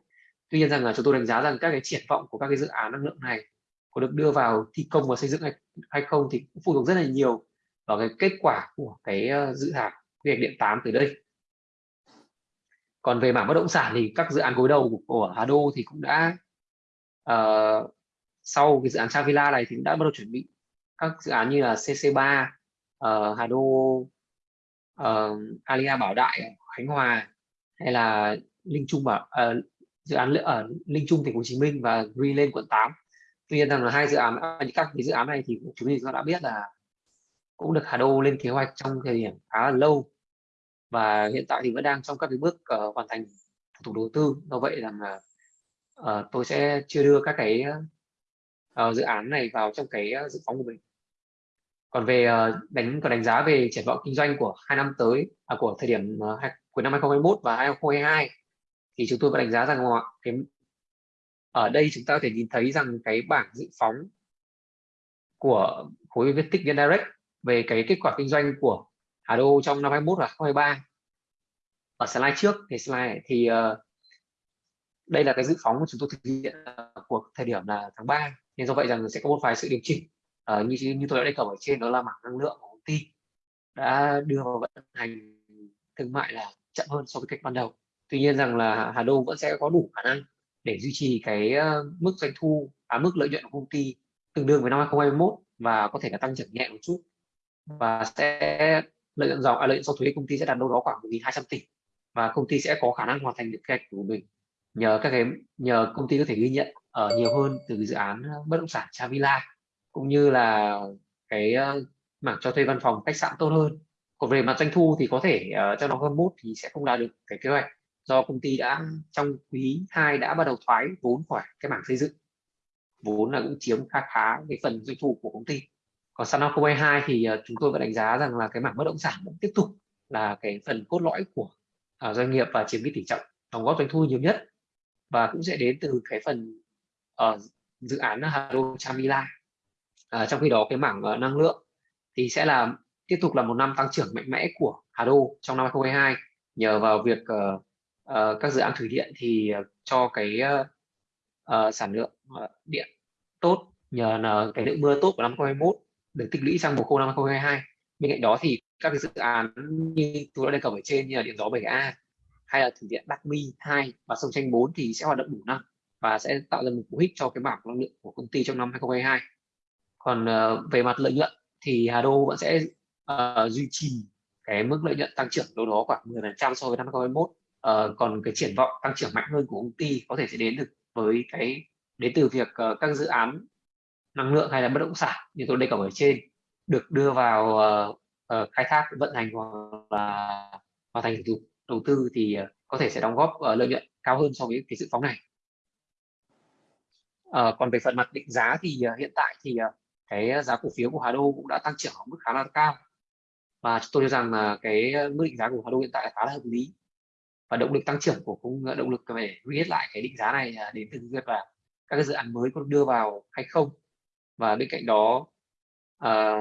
Tuy nhiên rằng là chúng tôi đánh giá rằng các cái triển vọng của các cái dự án năng lượng này có được đưa vào thi công và xây dựng hay, hay không thì cũng phụ thuộc rất là nhiều vào cái kết quả của cái ờ, dự thảo quy hoạch điện 8 từ đây. Còn về mảng bất động sản thì các dự án gối đầu của, của Hà Đô thì cũng đã uh, sau cái dự án Savila này thì cũng đã bắt đầu chuẩn bị các dự án như là CC3 uh, ờ, Hà Đô uh, Alia Bảo Đại Khánh Hòa hay là Linh Trung bảo uh, dự án ở Linh Trung thành phố Hồ Chí Minh và Green lên quận 8 tuy nhiên rằng là hai dự án các cái dự án này thì chúng mình đã biết là cũng được Hà Đô lên kế hoạch trong thời điểm khá là lâu. Và hiện tại thì vẫn đang trong các cái bước uh, hoàn thành thủ tục đầu tư. Do vậy rằng là uh, tôi sẽ chưa đưa các cái uh, dự án này vào trong cái dự phóng của mình còn về ờ, đánh còn đánh giá về triển vọng kinh doanh của hai năm tới à, của thời điểm ờ, cuối năm 2021 và 2022 thì chúng tôi có đánh giá rằng cái ở đây chúng ta có thể nhìn thấy rằng cái bảng dự phóng của khối Viettic Direct về cái kết quả kinh doanh của Hà Đô trong năm 21 và 2023 ở slide trước thì slide này thì uh, đây là cái dự phóng của chúng tôi thực hiện của thời điểm là tháng 3 nên do vậy rằng sẽ có một vài sự điều chỉnh à, như như tôi đã đề cập ở trên đó là mảng năng lượng của công ty đã đưa vào vận hành thương mại là chậm hơn so với cách ban đầu. Tuy nhiên rằng là Hà Đô vẫn sẽ có đủ khả năng để duy trì cái ờ, mức doanh thu à, mức lợi nhuận của công ty tương đương với năm 2021 và có thể là tăng trưởng nhẹ một chút và sẽ lợi nhuận dòng à, lợi nhuận sau thuế công ty sẽ đạt đâu đó khoảng 1.200 tỷ và công ty sẽ có khả năng hoàn thành được kế hoạch của mình. Nhờ các cái nhờ công ty có thể ghi nhận ở nhiều hơn từ dự án bất động sản Chavila cũng như là cái uh, mảng cho thuê văn phòng khách sạn tốt hơn. Còn về mặt doanh thu thì có thể uh, trong năm 21 thì sẽ không đạt được cái kế hoạch. Do công ty đã trong quý 2 đã bắt đầu thoái vốn khỏi cái mảng xây dựng. Vốn là cũng chiếm khá khá cái phần doanh thu của công ty. Còn sang năm 2022 thì uh, chúng tôi vẫn đánh giá rằng là cái mảng bất động sản vẫn tiếp tục là cái phần cốt lõi của uh, doanh nghiệp và chiếm cái tỷ trọng đóng góp doanh thu nhiều nhất. Và cũng sẽ đến từ cái phần uh, dự án Hà Đô Chamila à, trong khi đó cái mảng uh, năng lượng thì sẽ là tiếp tục là một năm tăng trưởng mạnh mẽ của Hà Đô trong năm 2022 nhờ vào việc uh, uh, các dự án thủy điện thì uh, cho cái uh, uh, sản lượng uh, điện tốt nhờ là cái lượng mưa tốt của năm 2021 được tích lũy sang mùa khô năm 2022 bên cạnh đó thì các cái dự án như tôi đã đề cập ở trên như là điện gió 7A hay là thủy điện Đắc Mi 2 và sông Tranh 4 thì sẽ hoạt động đủ năm và sẽ tạo ra một cú hích cho cái bảng năng lượng của công ty trong năm 2022 còn uh, về mặt lợi nhuận thì Hà Đô vẫn sẽ uh, duy trì cái mức lợi nhuận tăng trưởng đâu đó khoảng 10% so với năm 2021 uh, ờ, còn cái triển vọng tăng trưởng mạnh hơn của công ty có thể sẽ đến được với cái đến từ việc uh, các dự án năng lượng hay là bất động sản như tôi đề cập ở trên được đưa vào uh, uh, khai thác vận hành hoặc là hoàn thành thủ tục đầu tư thì uh, có thể sẽ đóng góp uh, lợi nhuận cao hơn so với cái dự phóng này. Uh, còn về phần mặt định giá thì uh, hiện tại thì uh, cái giá cổ phiếu của Hà Đô cũng đã tăng trưởng ở mức khá là cao. Và tôi cho rằng là cái mức định giá của Hà Đô hiện tại là khá là hợp lý. Và động lực tăng trưởng của cũng động lực về viết lại cái định giá này à, đến từ việc là các cái dự án mới có đưa vào hay không. Và bên cạnh đó à,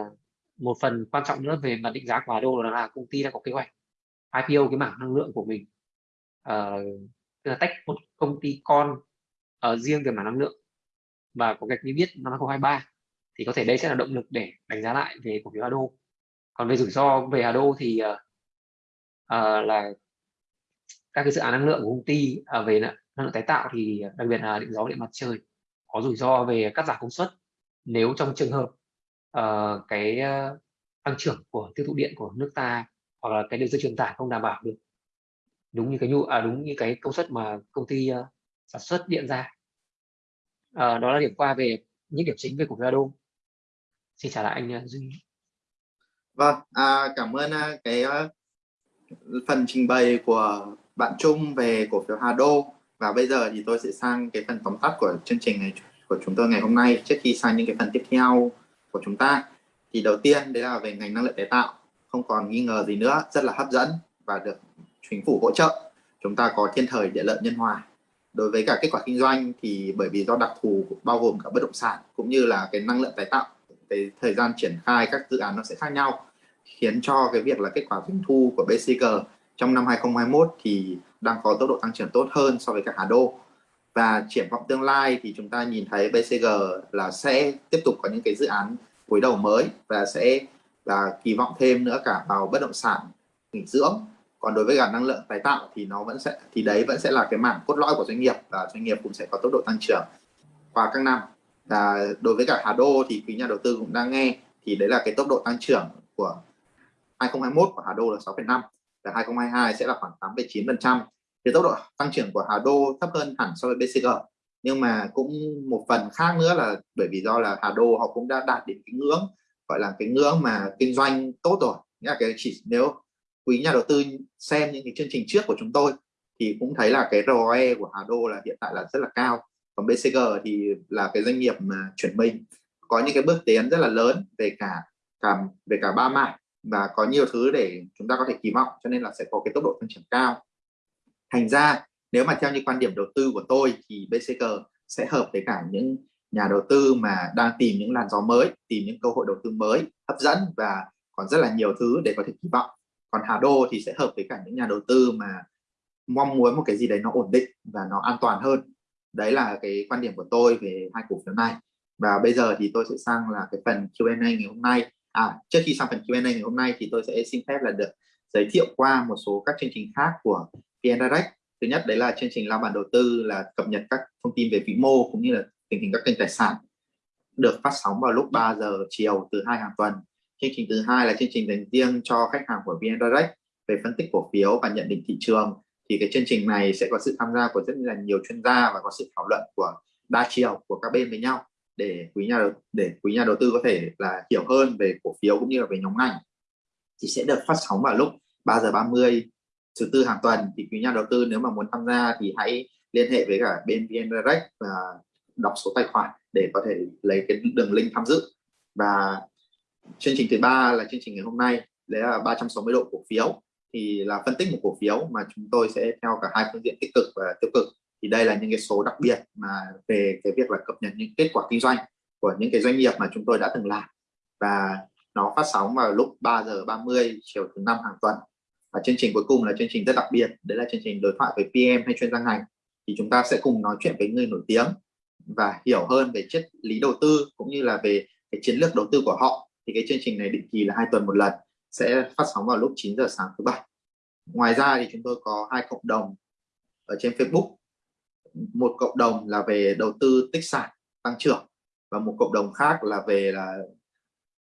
một phần quan trọng nữa về mặt định giá của Hà Đô là, là công ty đã có kế hoạch IPO cái mảng năng lượng của mình à, tức là tách một công ty con ở riêng về mảng năng lượng. Và có cách như biết năm 2023 thì có thể đây sẽ là động lực để đánh giá lại về cổ phiếu Hà Đô còn về rủi ro về Hà Đô thì uh, uh, là các cái dự án năng lượng của công ty uh, về năng lượng tái tạo thì đặc biệt là điện gió điện mặt trời có rủi ro về cắt giảm công suất nếu trong trường hợp uh, cái uh, tăng trưởng của tiêu thụ điện của nước ta hoặc là cái đường dây truyền tải không đảm bảo được đúng như cái nhu à, đúng như cái công suất mà công ty uh, sản xuất điện ra uh, đó là điểm qua về những điểm chính về cổ phiếu Hado xin trả lại anh ờ, Duy vâng à, cảm ơn ờ, cái ờ, phần trình bày của bạn Trung về cổ phiếu Hà Đô. Và bây giờ thì tôi sẽ sang cái phần tóm tắt của chương trình này của chúng tôi ngày hôm nay trước khi sang những cái phần tiếp theo của chúng ta. Thì đầu tiên đấy là về ngành năng lượng tái tạo. Không còn nghi ngờ gì nữa rất là hấp dẫn và được chính phủ hỗ trợ. Chúng ta có thiên thời địa lợi nhân hòa. Đối với cả kết quả kinh doanh thì bởi vì do đặc thù bao gồm cả bất động sản cũng như là cái năng lượng tái tạo cái thời gian triển khai các dự án nó sẽ khác nhau, khiến cho cái việc là kết quả doanh thu của BCG trong năm 2021 thì đang có tốc độ tăng trưởng tốt hơn so với các Hà Đô. Và triển vọng tương lai thì chúng ta nhìn thấy BCG là sẽ tiếp tục có những cái dự án cuối đầu mới và sẽ là kỳ vọng thêm nữa cả vào bất động sản, nghỉ dưỡng. Còn đối với cả năng lượng tái tạo thì nó vẫn sẽ, thì đấy vẫn sẽ là cái mảng cốt lõi của doanh nghiệp và doanh nghiệp cũng sẽ có tốc độ tăng trưởng qua các năm là đối với cả Hà Đô thì quý nhà đầu tư cũng đang nghe thì đấy là cái tốc độ tăng trưởng của 2021 của Hà Đô là 6,5 và 2022 sẽ là khoảng 8,9 phần trăm. Thì tốc độ tăng trưởng của Hà Đô thấp hơn hẳn so với BCG nhưng mà cũng một phần khác nữa là bởi vì do là Hà Đô họ cũng đã đạt đến cái ngưỡng gọi là cái ngưỡng mà kinh doanh tốt rồi. Nghĩa là cái chỉ nếu quý nhà đầu tư xem những cái chương trình trước của chúng tôi thì cũng thấy là cái ROE của Hà Đô là hiện tại là rất là cao còn BCG thì là cái doanh nghiệp mà chuyển mình. Có những cái bước tiến rất là lớn về cả cả, về cả ba mảng và có nhiều thứ để chúng ta có thể kỳ vọng, cho nên là sẽ có cái tốc độ tăng trưởng cao. Thành ra, nếu mà theo như quan điểm đầu tư của tôi thì BCG sẽ hợp với cả những nhà đầu tư mà đang tìm những làn gió mới, tìm những cơ hội đầu tư mới, hấp dẫn và còn rất là nhiều thứ để có thể kỳ vọng. Còn Hà Đô thì sẽ hợp với cả những nhà đầu tư mà mong muốn một cái gì đấy nó ổn định và nó an toàn hơn đấy là cái quan điểm của tôi về hai cổ phiếu này. Và bây giờ thì tôi sẽ sang là cái phần Q&A ngày hôm nay. À trước khi sang phần Q&A ngày hôm nay thì tôi sẽ xin phép là được giới thiệu qua một số các chương trình khác của VN Direct. Thứ nhất đấy là chương trình lao bản đầu tư, là cập nhật các thông tin về vĩ mô cũng như là tình hình các kênh tài sản. Được phát sóng vào lúc 3 giờ chiều từ hai hàng tuần. Chương trình thứ hai là chương trình dành riêng cho khách hàng của VN Direct về phân tích cổ phiếu và nhận định thị trường thì cái chương trình này sẽ có sự tham gia của rất là nhiều chuyên gia và có sự thảo luận của đa chiều của các bên với nhau để quý nhà để quý nhà đầu tư có thể là hiểu hơn về cổ phiếu cũng như là về nhóm ngành. Thì sẽ được phát sóng vào lúc 3 giờ 30 thứ tư hàng tuần. Thì quý nhà đầu tư nếu mà muốn tham gia thì hãy liên hệ với cả bên VN Direct và đọc số tài khoản để có thể lấy cái đường link tham dự. Và chương trình thứ ba là chương trình ngày hôm nay, đấy là 360 độ cổ phiếu thì là phân tích một cổ phiếu mà chúng tôi sẽ theo cả hai phương diện tích cực và tiêu cực. Thì đây là những cái số đặc biệt mà về cái việc là cập nhật những kết quả kinh doanh của những cái doanh nghiệp mà chúng tôi đã từng làm. Và nó phát sóng vào lúc 3 giờ 30 chiều thứ năm hàng tuần. Và chương trình cuối cùng là chương trình rất đặc biệt. Đấy là chương trình đối thoại với PM hay chuyên gia ngành. Thì chúng ta sẽ cùng nói chuyện với người nổi tiếng và hiểu hơn về triết lý đầu tư cũng như là về cái chiến lược đầu tư của họ. Thì cái chương trình này định kỳ là hai tuần một lần sẽ phát sóng vào lúc 9 giờ sáng thứ bảy. Ngoài ra thì chúng tôi có hai cộng đồng ở trên Facebook. Một cộng đồng là về đầu tư tích sản tăng trưởng và một cộng đồng khác là về là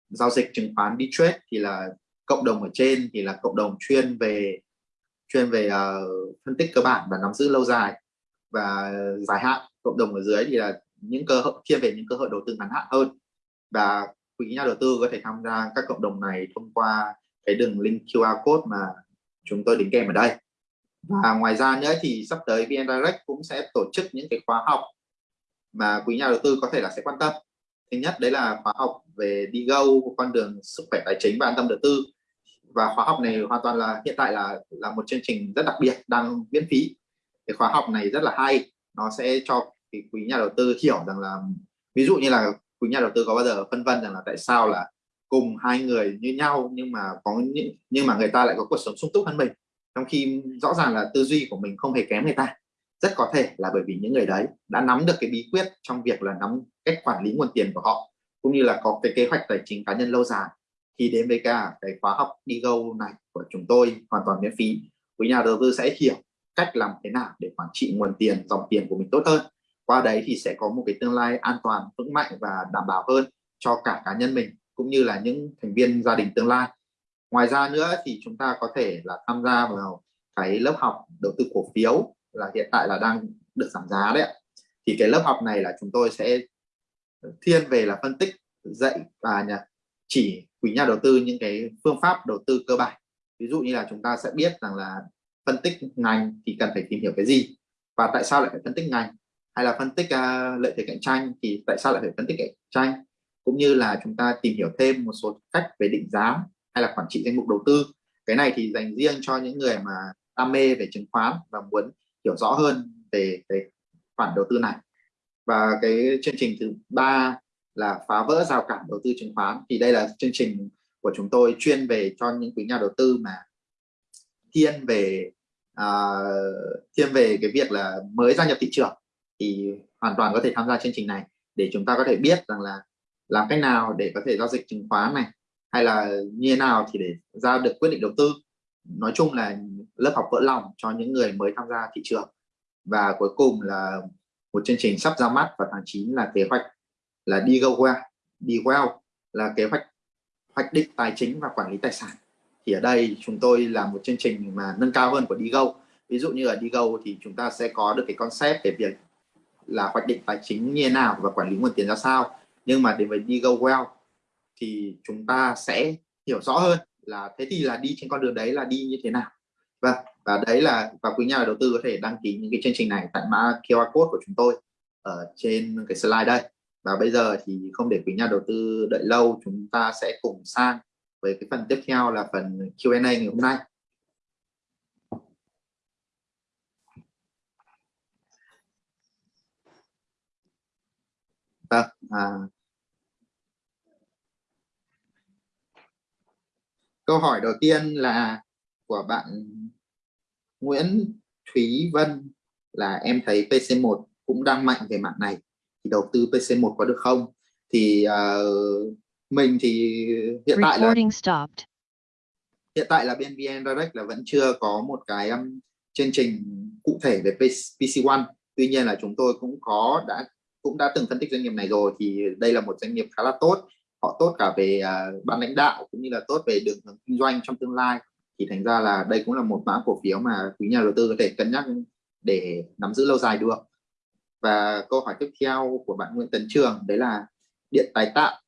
giao dịch chứng khoán đi trade. Thì là cộng đồng ở trên thì là cộng đồng chuyên về chuyên về uh, phân tích cơ bản và nắm giữ lâu dài và dài hạn. Cộng đồng ở dưới thì là những cơ hội thiên về những cơ hội đầu tư ngắn hạn hơn. Và quý nhà đầu tư có thể tham gia các cộng đồng này thông qua cái đường link QR code mà chúng tôi đính kèm ở đây. Và ngoài ra nữa thì sắp tới VN Direct cũng sẽ tổ chức những cái khóa học mà quý nhà đầu tư có thể là sẽ quan tâm. Thứ nhất, đấy là khóa học về đi go, con đường sức khỏe tài chính và an tâm đầu tư. Và khóa học này hoàn toàn là, hiện tại là là một chương trình rất đặc biệt, đang miễn phí. Cái khóa học này rất là hay, nó sẽ cho quý nhà đầu tư hiểu rằng là, ví dụ như là quý nhà đầu tư có bao giờ phân vân rằng là tại sao là cùng hai người như nhau nhưng mà có những, nhưng mà người ta lại có cuộc sống sung túc hơn mình? Trong khi rõ ràng là tư duy của mình không hề kém người ta. Rất có thể là bởi vì những người đấy đã nắm được cái bí quyết trong việc là nắm cách quản lý nguồn tiền của họ, cũng như là có cái kế hoạch tài chính cá nhân lâu dài. Thì đến với cả cái khóa học Digo này của chúng tôi, hoàn toàn miễn phí. Quý nhà đầu tư sẽ hiểu cách làm thế nào để quản trị nguồn tiền, dòng tiền của mình tốt hơn qua đấy thì sẽ có một cái tương lai an toàn, vững mạnh và đảm bảo hơn cho cả cá nhân mình cũng như là những thành viên gia đình tương lai. Ngoài ra nữa thì chúng ta có thể là tham gia vào cái lớp học đầu tư cổ phiếu là hiện tại là đang được giảm giá đấy thì cái lớp học này là chúng tôi sẽ thiên về là phân tích, dạy và nhà chỉ quý nhà đầu tư những cái phương pháp đầu tư cơ bản. Ví dụ như là chúng ta sẽ biết rằng là phân tích ngành thì cần phải tìm hiểu cái gì và tại sao lại phải phân tích ngành hay là phân tích uh, lợi thế cạnh tranh thì tại sao lại phải phân tích cạnh tranh? Cũng như là chúng ta tìm hiểu thêm một số cách về định giá hay là quản trị danh mục đầu tư. Cái này thì dành riêng cho những người mà đam mê về chứng khoán và muốn hiểu rõ hơn về cái khoản đầu tư này. Và cái chương trình thứ ba là phá vỡ rào cản đầu tư chứng khoán. Thì đây là chương trình của chúng tôi chuyên về cho những quý nhà đầu tư mà thiên về uh, thiên về cái việc là mới gia nhập thị trường thì hoàn toàn có thể tham gia chương trình này để chúng ta có thể biết rằng là làm cách nào để có thể giao dịch chứng khoán này, hay là như thế nào thì để ra được quyết định đầu tư. Nói chung là lớp học vỡ lòng cho những người mới tham gia thị trường. Và cuối cùng là một chương trình sắp ra mắt vào tháng 9 là kế hoạch là đi go well, đi well là kế hoạch hoạch định tài chính và quản lý tài sản. Thì ở đây chúng tôi là một chương trình mà nâng cao hơn của đi go. Ví dụ như ở đi go thì chúng ta sẽ có được cái concept về việc là hoạch định tài chính như thế nào và quản lý nguồn tiền ra sao. Nhưng mà đến với đi go well thì chúng ta sẽ hiểu rõ hơn là thế thì là đi trên con đường đấy là đi như thế nào. Và và đấy là, và quý nhà đầu tư có thể đăng ký những cái chương trình này tại mã QR code của chúng tôi ở trên cái slide đây. Và bây giờ thì không để quý nhà đầu tư đợi lâu, chúng ta sẽ cùng sang với cái phần tiếp theo là phần Q&A ngày hôm nay vâng à, câu hỏi đầu tiên là của bạn Nguyễn Thúy Vân là em thấy PC1 cũng đang mạnh về mạng này. Thì đầu tư PC1 có được không? Thì uh, mình thì hiện tại là stopped. hiện tại là bên VN Direct là vẫn chưa có một cái um, chương trình cụ thể về PC One. Tuy nhiên là chúng tôi cũng có đã cũng đã từng phân tích doanh nghiệp này rồi thì đây là một doanh nghiệp khá là tốt. Họ tốt cả về uh, ban lãnh đạo cũng như là tốt về đường hướng kinh doanh trong tương lai. Thì thành ra là đây cũng là một mã cổ phiếu mà quý nhà đầu tư có thể cân nhắc để nắm giữ lâu dài được. Và câu hỏi tiếp theo của bạn Nguyễn Tấn Trường đấy là điện tái tạo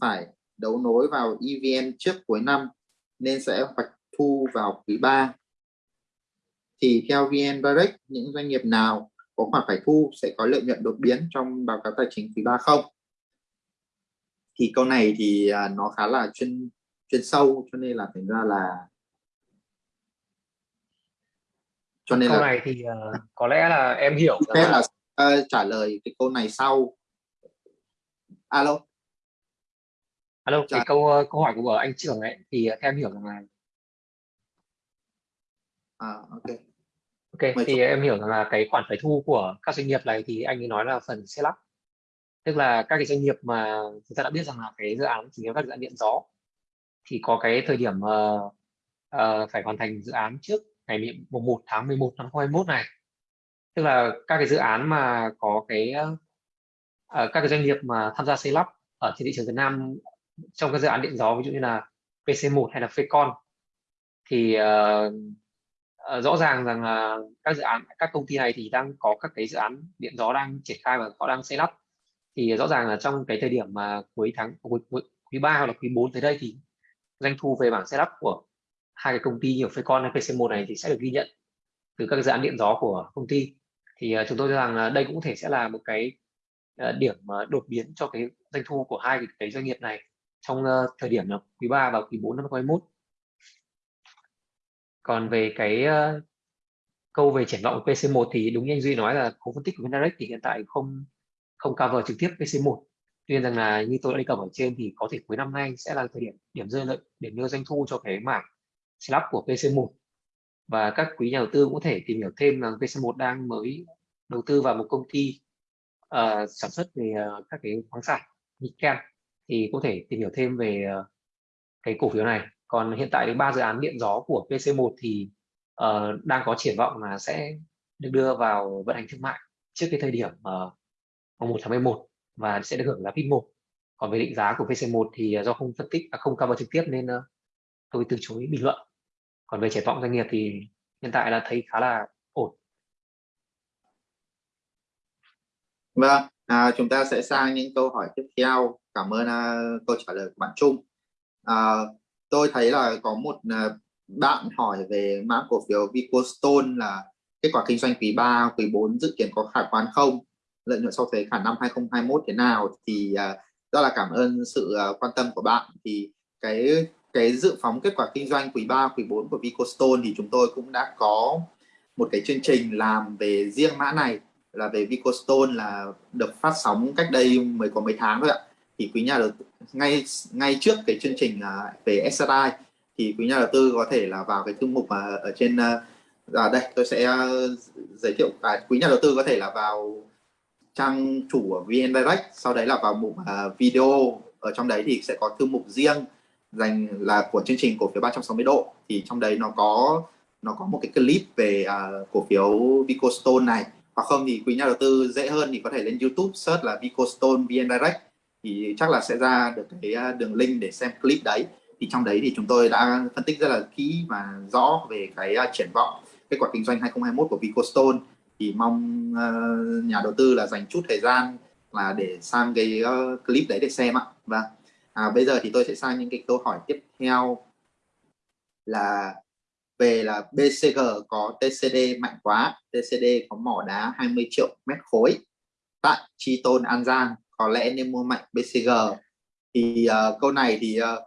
phải đấu nối vào EVN trước cuối năm nên sẽ hoạch thu vào quý 3 thì theo VN Direct những doanh nghiệp nào có khoản phải thu sẽ có lợi nhuận đột biến trong báo cáo tài chính quý 3 không? Thì câu này thì à, nó khá là chuyên chuyên sâu cho nên là thành ra là cho nên câu là... này thì uh, có lẽ là em hiểu phép là uh, trả lời cái câu này sau. Alo? Alo trả... cái câu ờ, câu hỏi của anh trưởng ấy thì theo em hiểu rằng là à ok ok Mấy thì chút. em hiểu rằng là cái khoản phải thu của các doanh nghiệp này thì anh ấy nói là phần xe lắp tức là các cái doanh nghiệp mà chúng ta đã biết rằng là cái dự án chủ yếu các dự án điện gió. Thì có cái thời điểm uh, uh, phải hoàn thành dự án trước ngày 1 tháng 11 năm 2021 này. Tức là các cái dự án mà có cái uh, các cái doanh nghiệp mà tham gia xây lắp ở trên thị trường Việt Nam trong các dự án điện gió ví dụ như là PC1 hay là Fecon thì uh, Ờ, rõ ràng rằng là các dự án các công ty này thì đang có các cái dự án điện gió đang triển khai và họ đang xây lắp. Thì rõ ràng là trong cái thời điểm mà cuối tháng cuối, cuối, quý 3 hoặc là quý 4 tới đây thì doanh thu về bảng setup của hai cái công ty nhiều phê con hay PC1 này thì sẽ được ghi nhận từ các dự án điện gió của công ty. Thì ờ, chúng tôi cho rằng đây cũng có thể sẽ là một cái ờ, điểm đột biến cho cái doanh thu của hai cái, doanh nghiệp này trong thời điểm là quý 3 và quý 4 năm 2021 còn về cái uh, câu về triển vọng của PC1 thì đúng như anh Duy nói là khối phân tích của Vindirect thì hiện tại không không cover trực tiếp PC1 tuy nhiên rằng là như tôi đã đề cập ở trên thì có thể cuối năm nay sẽ là thời điểm điểm rơi lợi điểm đưa doanh thu cho cái mảng slab của PC1 và các quý nhà đầu tư cũng có thể tìm hiểu thêm là PC1 đang mới đầu tư vào một công ty uh, sản xuất về uh, các cái khoáng sản nickel. Thì có thể tìm hiểu thêm về uh, cái cổ phiếu này còn hiện tại ba dự án điện gió của PC1 thì uh, đang có triển vọng là sẽ được đưa vào vận hành thương mại trước cái thời điểm ờ, uh, 1 tháng 11 và sẽ được hưởng giá PIT 1 còn về định giá của PC1 thì ờ, do không phân tích à, không cover trực tiếp nên uh, tôi từ chối bình luận. Còn về triển vọng doanh nghiệp thì hiện tại là thấy khá là ổn. Vâng à, chúng ta sẽ sang những câu hỏi tiếp theo. Cảm ơn uh, câu trả lời của bạn Trung. Uh, tôi thấy là có một à, bạn hỏi về mã cổ phiếu Vicostone là kết quả kinh doanh quý 3, quý 4 dự kiến có khả quan không? Lợi nhuận sau thuế cả năm 2021 thế nào? Thì uh, rất là cảm ơn sự uh, quan tâm của bạn. Thì cái cái dự phóng kết quả kinh doanh quý 3, quý 4 của Vicostone thì chúng tôi cũng đã có một cái chương trình làm về riêng mã này. Là về Vicostone là được phát sóng cách đây mới có mấy tháng thôi ạ thì quý nhà đầu tư ngay ngay trước cái chương trình à, về SRI thì quý nhà đầu tư có thể là vào cái thư mục mà ở trên à, à, đây tôi sẽ à, giới thiệu à, quý nhà đầu tư có thể là vào trang chủ của VN Direct sau đấy là vào mục uh, video. Ở trong đấy thì sẽ có thư mục riêng dành là của chương trình cổ phiếu 360 độ. Thì trong đấy nó có nó có một cái clip về uh, cổ phiếu Vicostone này. Hoặc không thì quý nhà đầu tư dễ hơn thì có thể lên YouTube search là Vicostone VN Direct thì chắc là sẽ ra được cái à, đường link để xem clip đấy. Thì trong đấy thì chúng tôi đã phân tích rất là kỹ và rõ về cái à, triển vọng kết quả kinh doanh 2021 của Vicostone. Thì mong uh, nhà đầu tư là dành chút thời gian là để sang cái uh, clip đấy để xem ạ. Và à, bây giờ thì tôi sẽ sang những cái câu hỏi tiếp theo là về là BCG có TCD mạnh quá. TCD có mỏ đá 20 triệu mét khối tại Chi Tôn An Giang có lẽ nên mua mạnh BCG thì uh, câu này thì uh,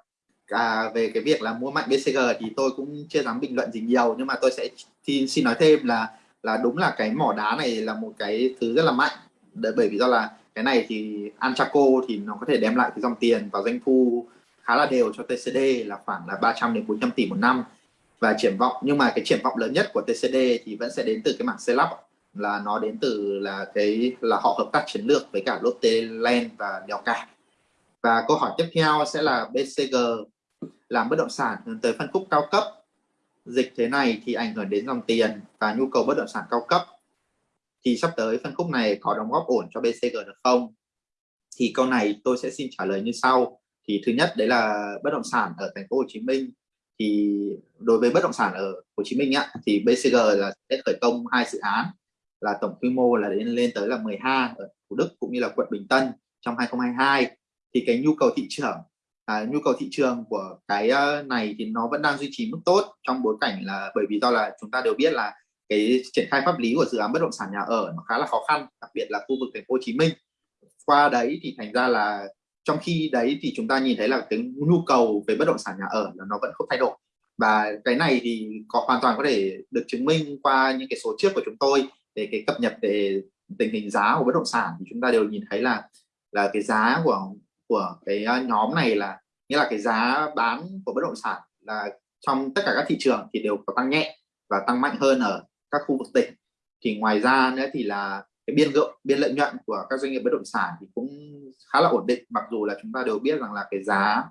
à, về cái việc là mua mạnh BCG thì tôi cũng chưa dám bình luận gì nhiều nhưng mà tôi sẽ thì xin nói thêm là là đúng là cái mỏ đá này là một cái thứ rất là mạnh. Bởi vì do là cái này thì Anchaco thì nó có thể đem lại cái dòng tiền và doanh thu khá là đều cho TCD là khoảng là 300 đến 400 tỷ một năm và triển vọng. Nhưng mà cái triển vọng lớn nhất của TCD thì vẫn sẽ đến từ cái mảng xây lắp là nó đến từ là cái, là họ hợp tác chiến lược với cả Lotte Land và Đèo Cả và câu hỏi tiếp theo sẽ là BCG làm bất động sản hướng tới phân khúc cao cấp. Dịch thế này thì ảnh hưởng đến dòng tiền và nhu cầu bất động sản cao cấp. Thì sắp tới phân khúc này có đóng góp ổn cho BCG được không? Thì câu này tôi sẽ xin trả lời như sau. Thì thứ nhất, đấy là bất động sản ở thành phố Hồ Chí Minh. Thì đối với bất động sản ở Hồ Chí Minh á, thì BCG là sẽ khởi công hai dự án là tổng quy mô là đến lên tới là 12 ở Thủ Đức cũng như là quận Bình Tân trong 2022 thì cái nhu cầu thị trường à, nhu cầu thị trường của cái ờ, này thì nó vẫn đang duy trì mức tốt trong bối cảnh là bởi vì do là chúng ta đều biết là cái triển khai pháp lý của dự án bất động sản nhà ở nó khá là khó khăn đặc biệt là khu vực thành phố Hồ Chí Minh. Qua đấy thì thành ra là trong khi đấy thì chúng ta nhìn thấy là cái nhu cầu về bất động sản nhà ở là nó vẫn không thay đổi. Và cái này thì có hoàn toàn có thể được chứng minh qua những cái số trước của chúng tôi về cái cập nhật về tình hình giá của bất động sản thì chúng ta đều nhìn thấy là là cái giá của của cái à, nhóm này là, nghĩa là cái giá bán của bất động sản là trong tất cả các thị trường thì đều có tăng nhẹ và tăng mạnh hơn ở các khu vực tỉnh. Thì ngoài ra nữa thì là cái biên lượng biên lợi nhuận của các doanh nghiệp bất động sản thì cũng khá là ổn định, mặc dù là chúng ta đều biết rằng là cái giá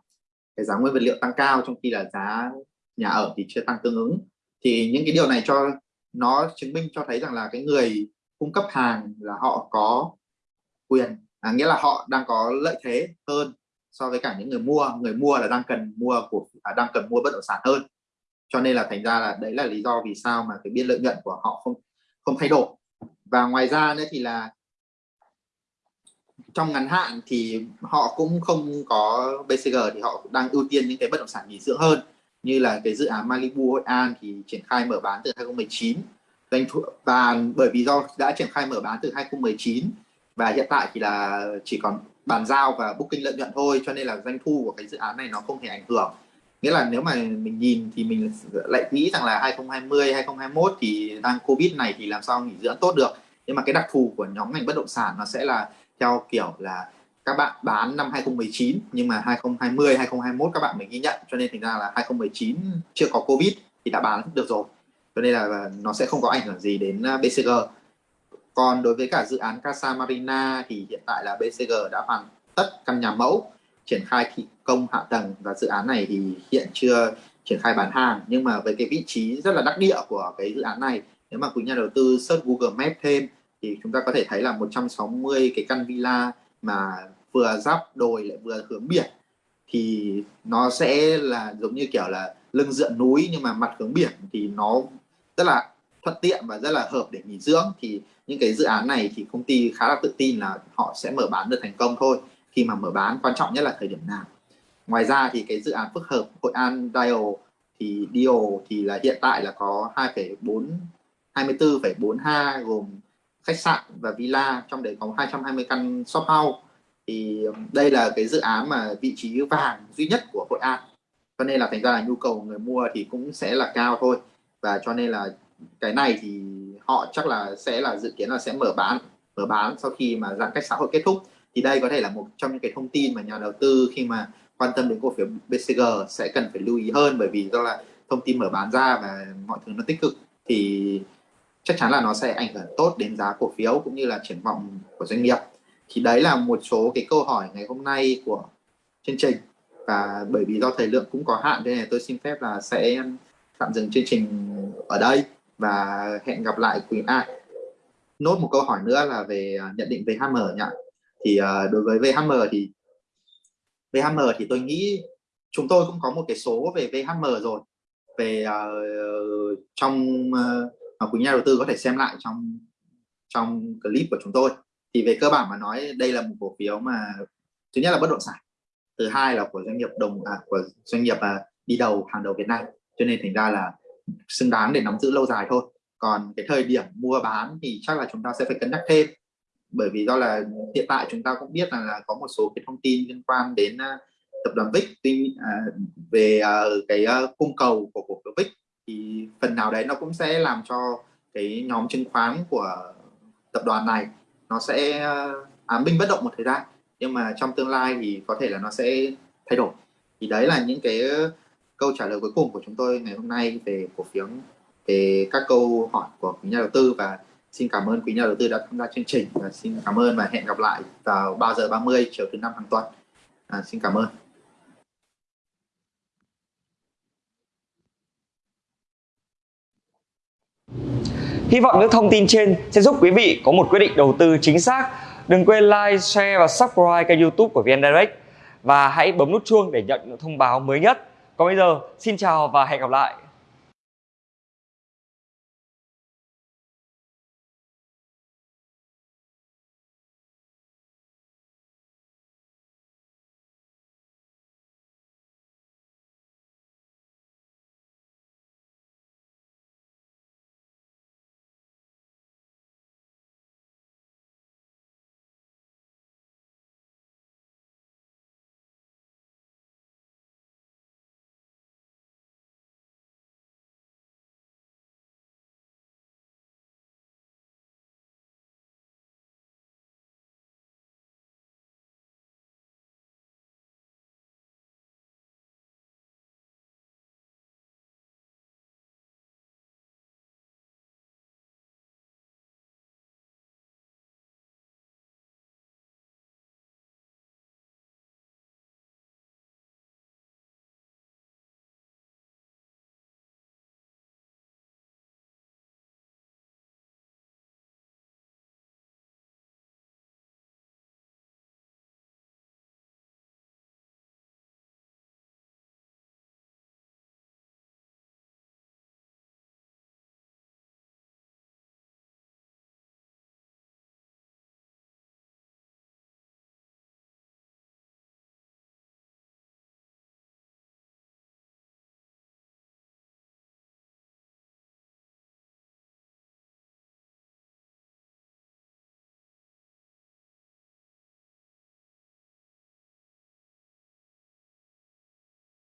cái giá nguyên vật liệu tăng cao trong khi là giá nhà ở thì chưa tăng tương ứng. Thì những cái điều này cho nó chứng minh cho thấy rằng là cái người cung cấp hàng là họ có quyền à, nghĩa là họ đang có lợi thế hơn so với cả những người mua. Người mua là đang cần mua của à, đang cần mua bất động sản hơn. Cho nên là thành ra là đấy là lý do vì sao mà cái biên lợi nhuận của họ không không thay đổi. Và ngoài ra nữa thì là trong ngắn hạn thì họ cũng không có BCG thì họ đang ưu tiên những cái bất động sản nghỉ dưỡng hơn như là cái dự án Malibu Hội An thì triển khai mở bán từ 2019 doanh thu, và bởi vì do đã triển khai mở bán từ 2019 và hiện tại thì là chỉ còn bàn giao và booking lợi nhuận thôi, cho nên là doanh thu của cái dự án này nó không thể ảnh hưởng. Nghĩa là nếu mà mình nhìn thì mình lại nghĩ rằng là 2020 2021 thì đang covid này thì làm sao nghỉ dưỡng tốt được. Nhưng mà cái đặc thù của nhóm ngành bất động sản nó sẽ là theo kiểu là các bạn bán năm 2019 nhưng mà 2020 2021 các bạn mới ghi nhận, cho nên thành ra là 2019 chưa có covid thì đã bán được rồi. Cho nên là nó sẽ không có ảnh hưởng gì đến à, BCG còn đối với cả dự án Casa Marina thì hiện tại là BCG đã hoàn tất căn nhà mẫu, triển khai thi công hạ tầng và dự án này thì hiện chưa triển khai bán hàng. Nhưng mà với cái vị trí rất là đắc địa của cái dự án này, nếu mà quý nhà đầu tư search Google Maps thêm thì chúng ta có thể thấy là 160 cái căn villa mà vừa giáp đồi lại vừa hướng biển thì nó sẽ là giống như kiểu là lưng dựa núi nhưng mà mặt hướng biển thì nó rất là thuận tiện và rất là hợp để nghỉ dưỡng. Thì những cái dự án này thì công ty khá là tự tin là họ sẽ mở bán được thành công thôi khi mà mở bán quan trọng nhất là thời điểm nào. Ngoài ra thì cái dự án phức hợp Hội An Dial thì Dial thì là hiện tại là có 2,4 24,42 gồm khách sạn và villa trong đấy có 220 căn shop house thì đây là cái dự án mà vị trí vàng duy nhất của Hội An. Cho nên là thành ra là nhu cầu người mua thì cũng sẽ là cao thôi. Và cho nên là cái này thì họ chắc là sẽ là dự kiến là sẽ mở bán mở bán sau khi mà giãn cách xã hội kết thúc. Thì đây có thể là một trong những cái thông tin mà nhà đầu tư khi mà quan tâm đến cổ phiếu BCG sẽ cần phải lưu ý hơn. Bởi vì do là thông tin mở bán ra và mọi thứ nó tích cực thì chắc chắn là nó sẽ ảnh hưởng tốt đến giá cổ phiếu cũng như là triển vọng của doanh nghiệp thì đấy là một số cái câu hỏi ngày hôm nay của chương trình. Và bởi vì do thời lượng cũng có hạn nên là tôi xin phép là sẽ tạm dừng chương trình ở đây. Và hẹn gặp lại quý ai. Nốt một câu hỏi nữa là về à, nhận định về HM nhỉ thì à, đối với VHM thì VHM thì tôi nghĩ chúng tôi cũng có một cái số về VHM rồi. Về uh, trong uh, quý nhà đầu tư có thể xem lại trong trong clip của chúng tôi thì về cơ bản mà nói đây là một cổ phiếu mà thứ nhất là bất động sản thứ hai là của doanh nghiệp đồng à, của doanh nghiệp à, đi đầu hàng đầu Việt Nam. Cho nên thành ra là xứng đáng để nắm giữ lâu dài thôi. Còn cái thời điểm mua bán thì chắc là chúng ta sẽ phải cân nhắc thêm. Bởi vì do là hiện tại chúng ta cũng biết là, là có một số cái thông tin liên quan đến uh, tập đoàn VIX tuy à, về à, cái à, cung cầu của cổ phiếu VIX thì phần nào đấy nó cũng sẽ làm cho cái nhóm chứng khoán của tập đoàn này nó sẽ ờ, à, ám binh bất động một thời gian nhưng mà trong tương lai thì có thể là nó sẽ thay đổi. Thì đấy là những cái ờ, câu trả lời cuối cùng của chúng tôi ngày hôm nay về cổ phiếu về các câu hỏi của quý nhà đầu tư. Và xin cảm ơn quý nhà đầu tư đã tham gia chương trình. Và xin cảm ơn và hẹn gặp lại vào 3 giờ 30 chiều thứ năm hàng tuần. À, xin cảm ơn. Hy vọng những thông tin trên sẽ giúp quý vị có một quyết định đầu tư chính xác. Đừng quên like, share và subscribe kênh youtube của VN Direct và hãy bấm nút chuông để nhận những thông báo mới nhất. Còn bây giờ, xin chào và hẹn gặp lại.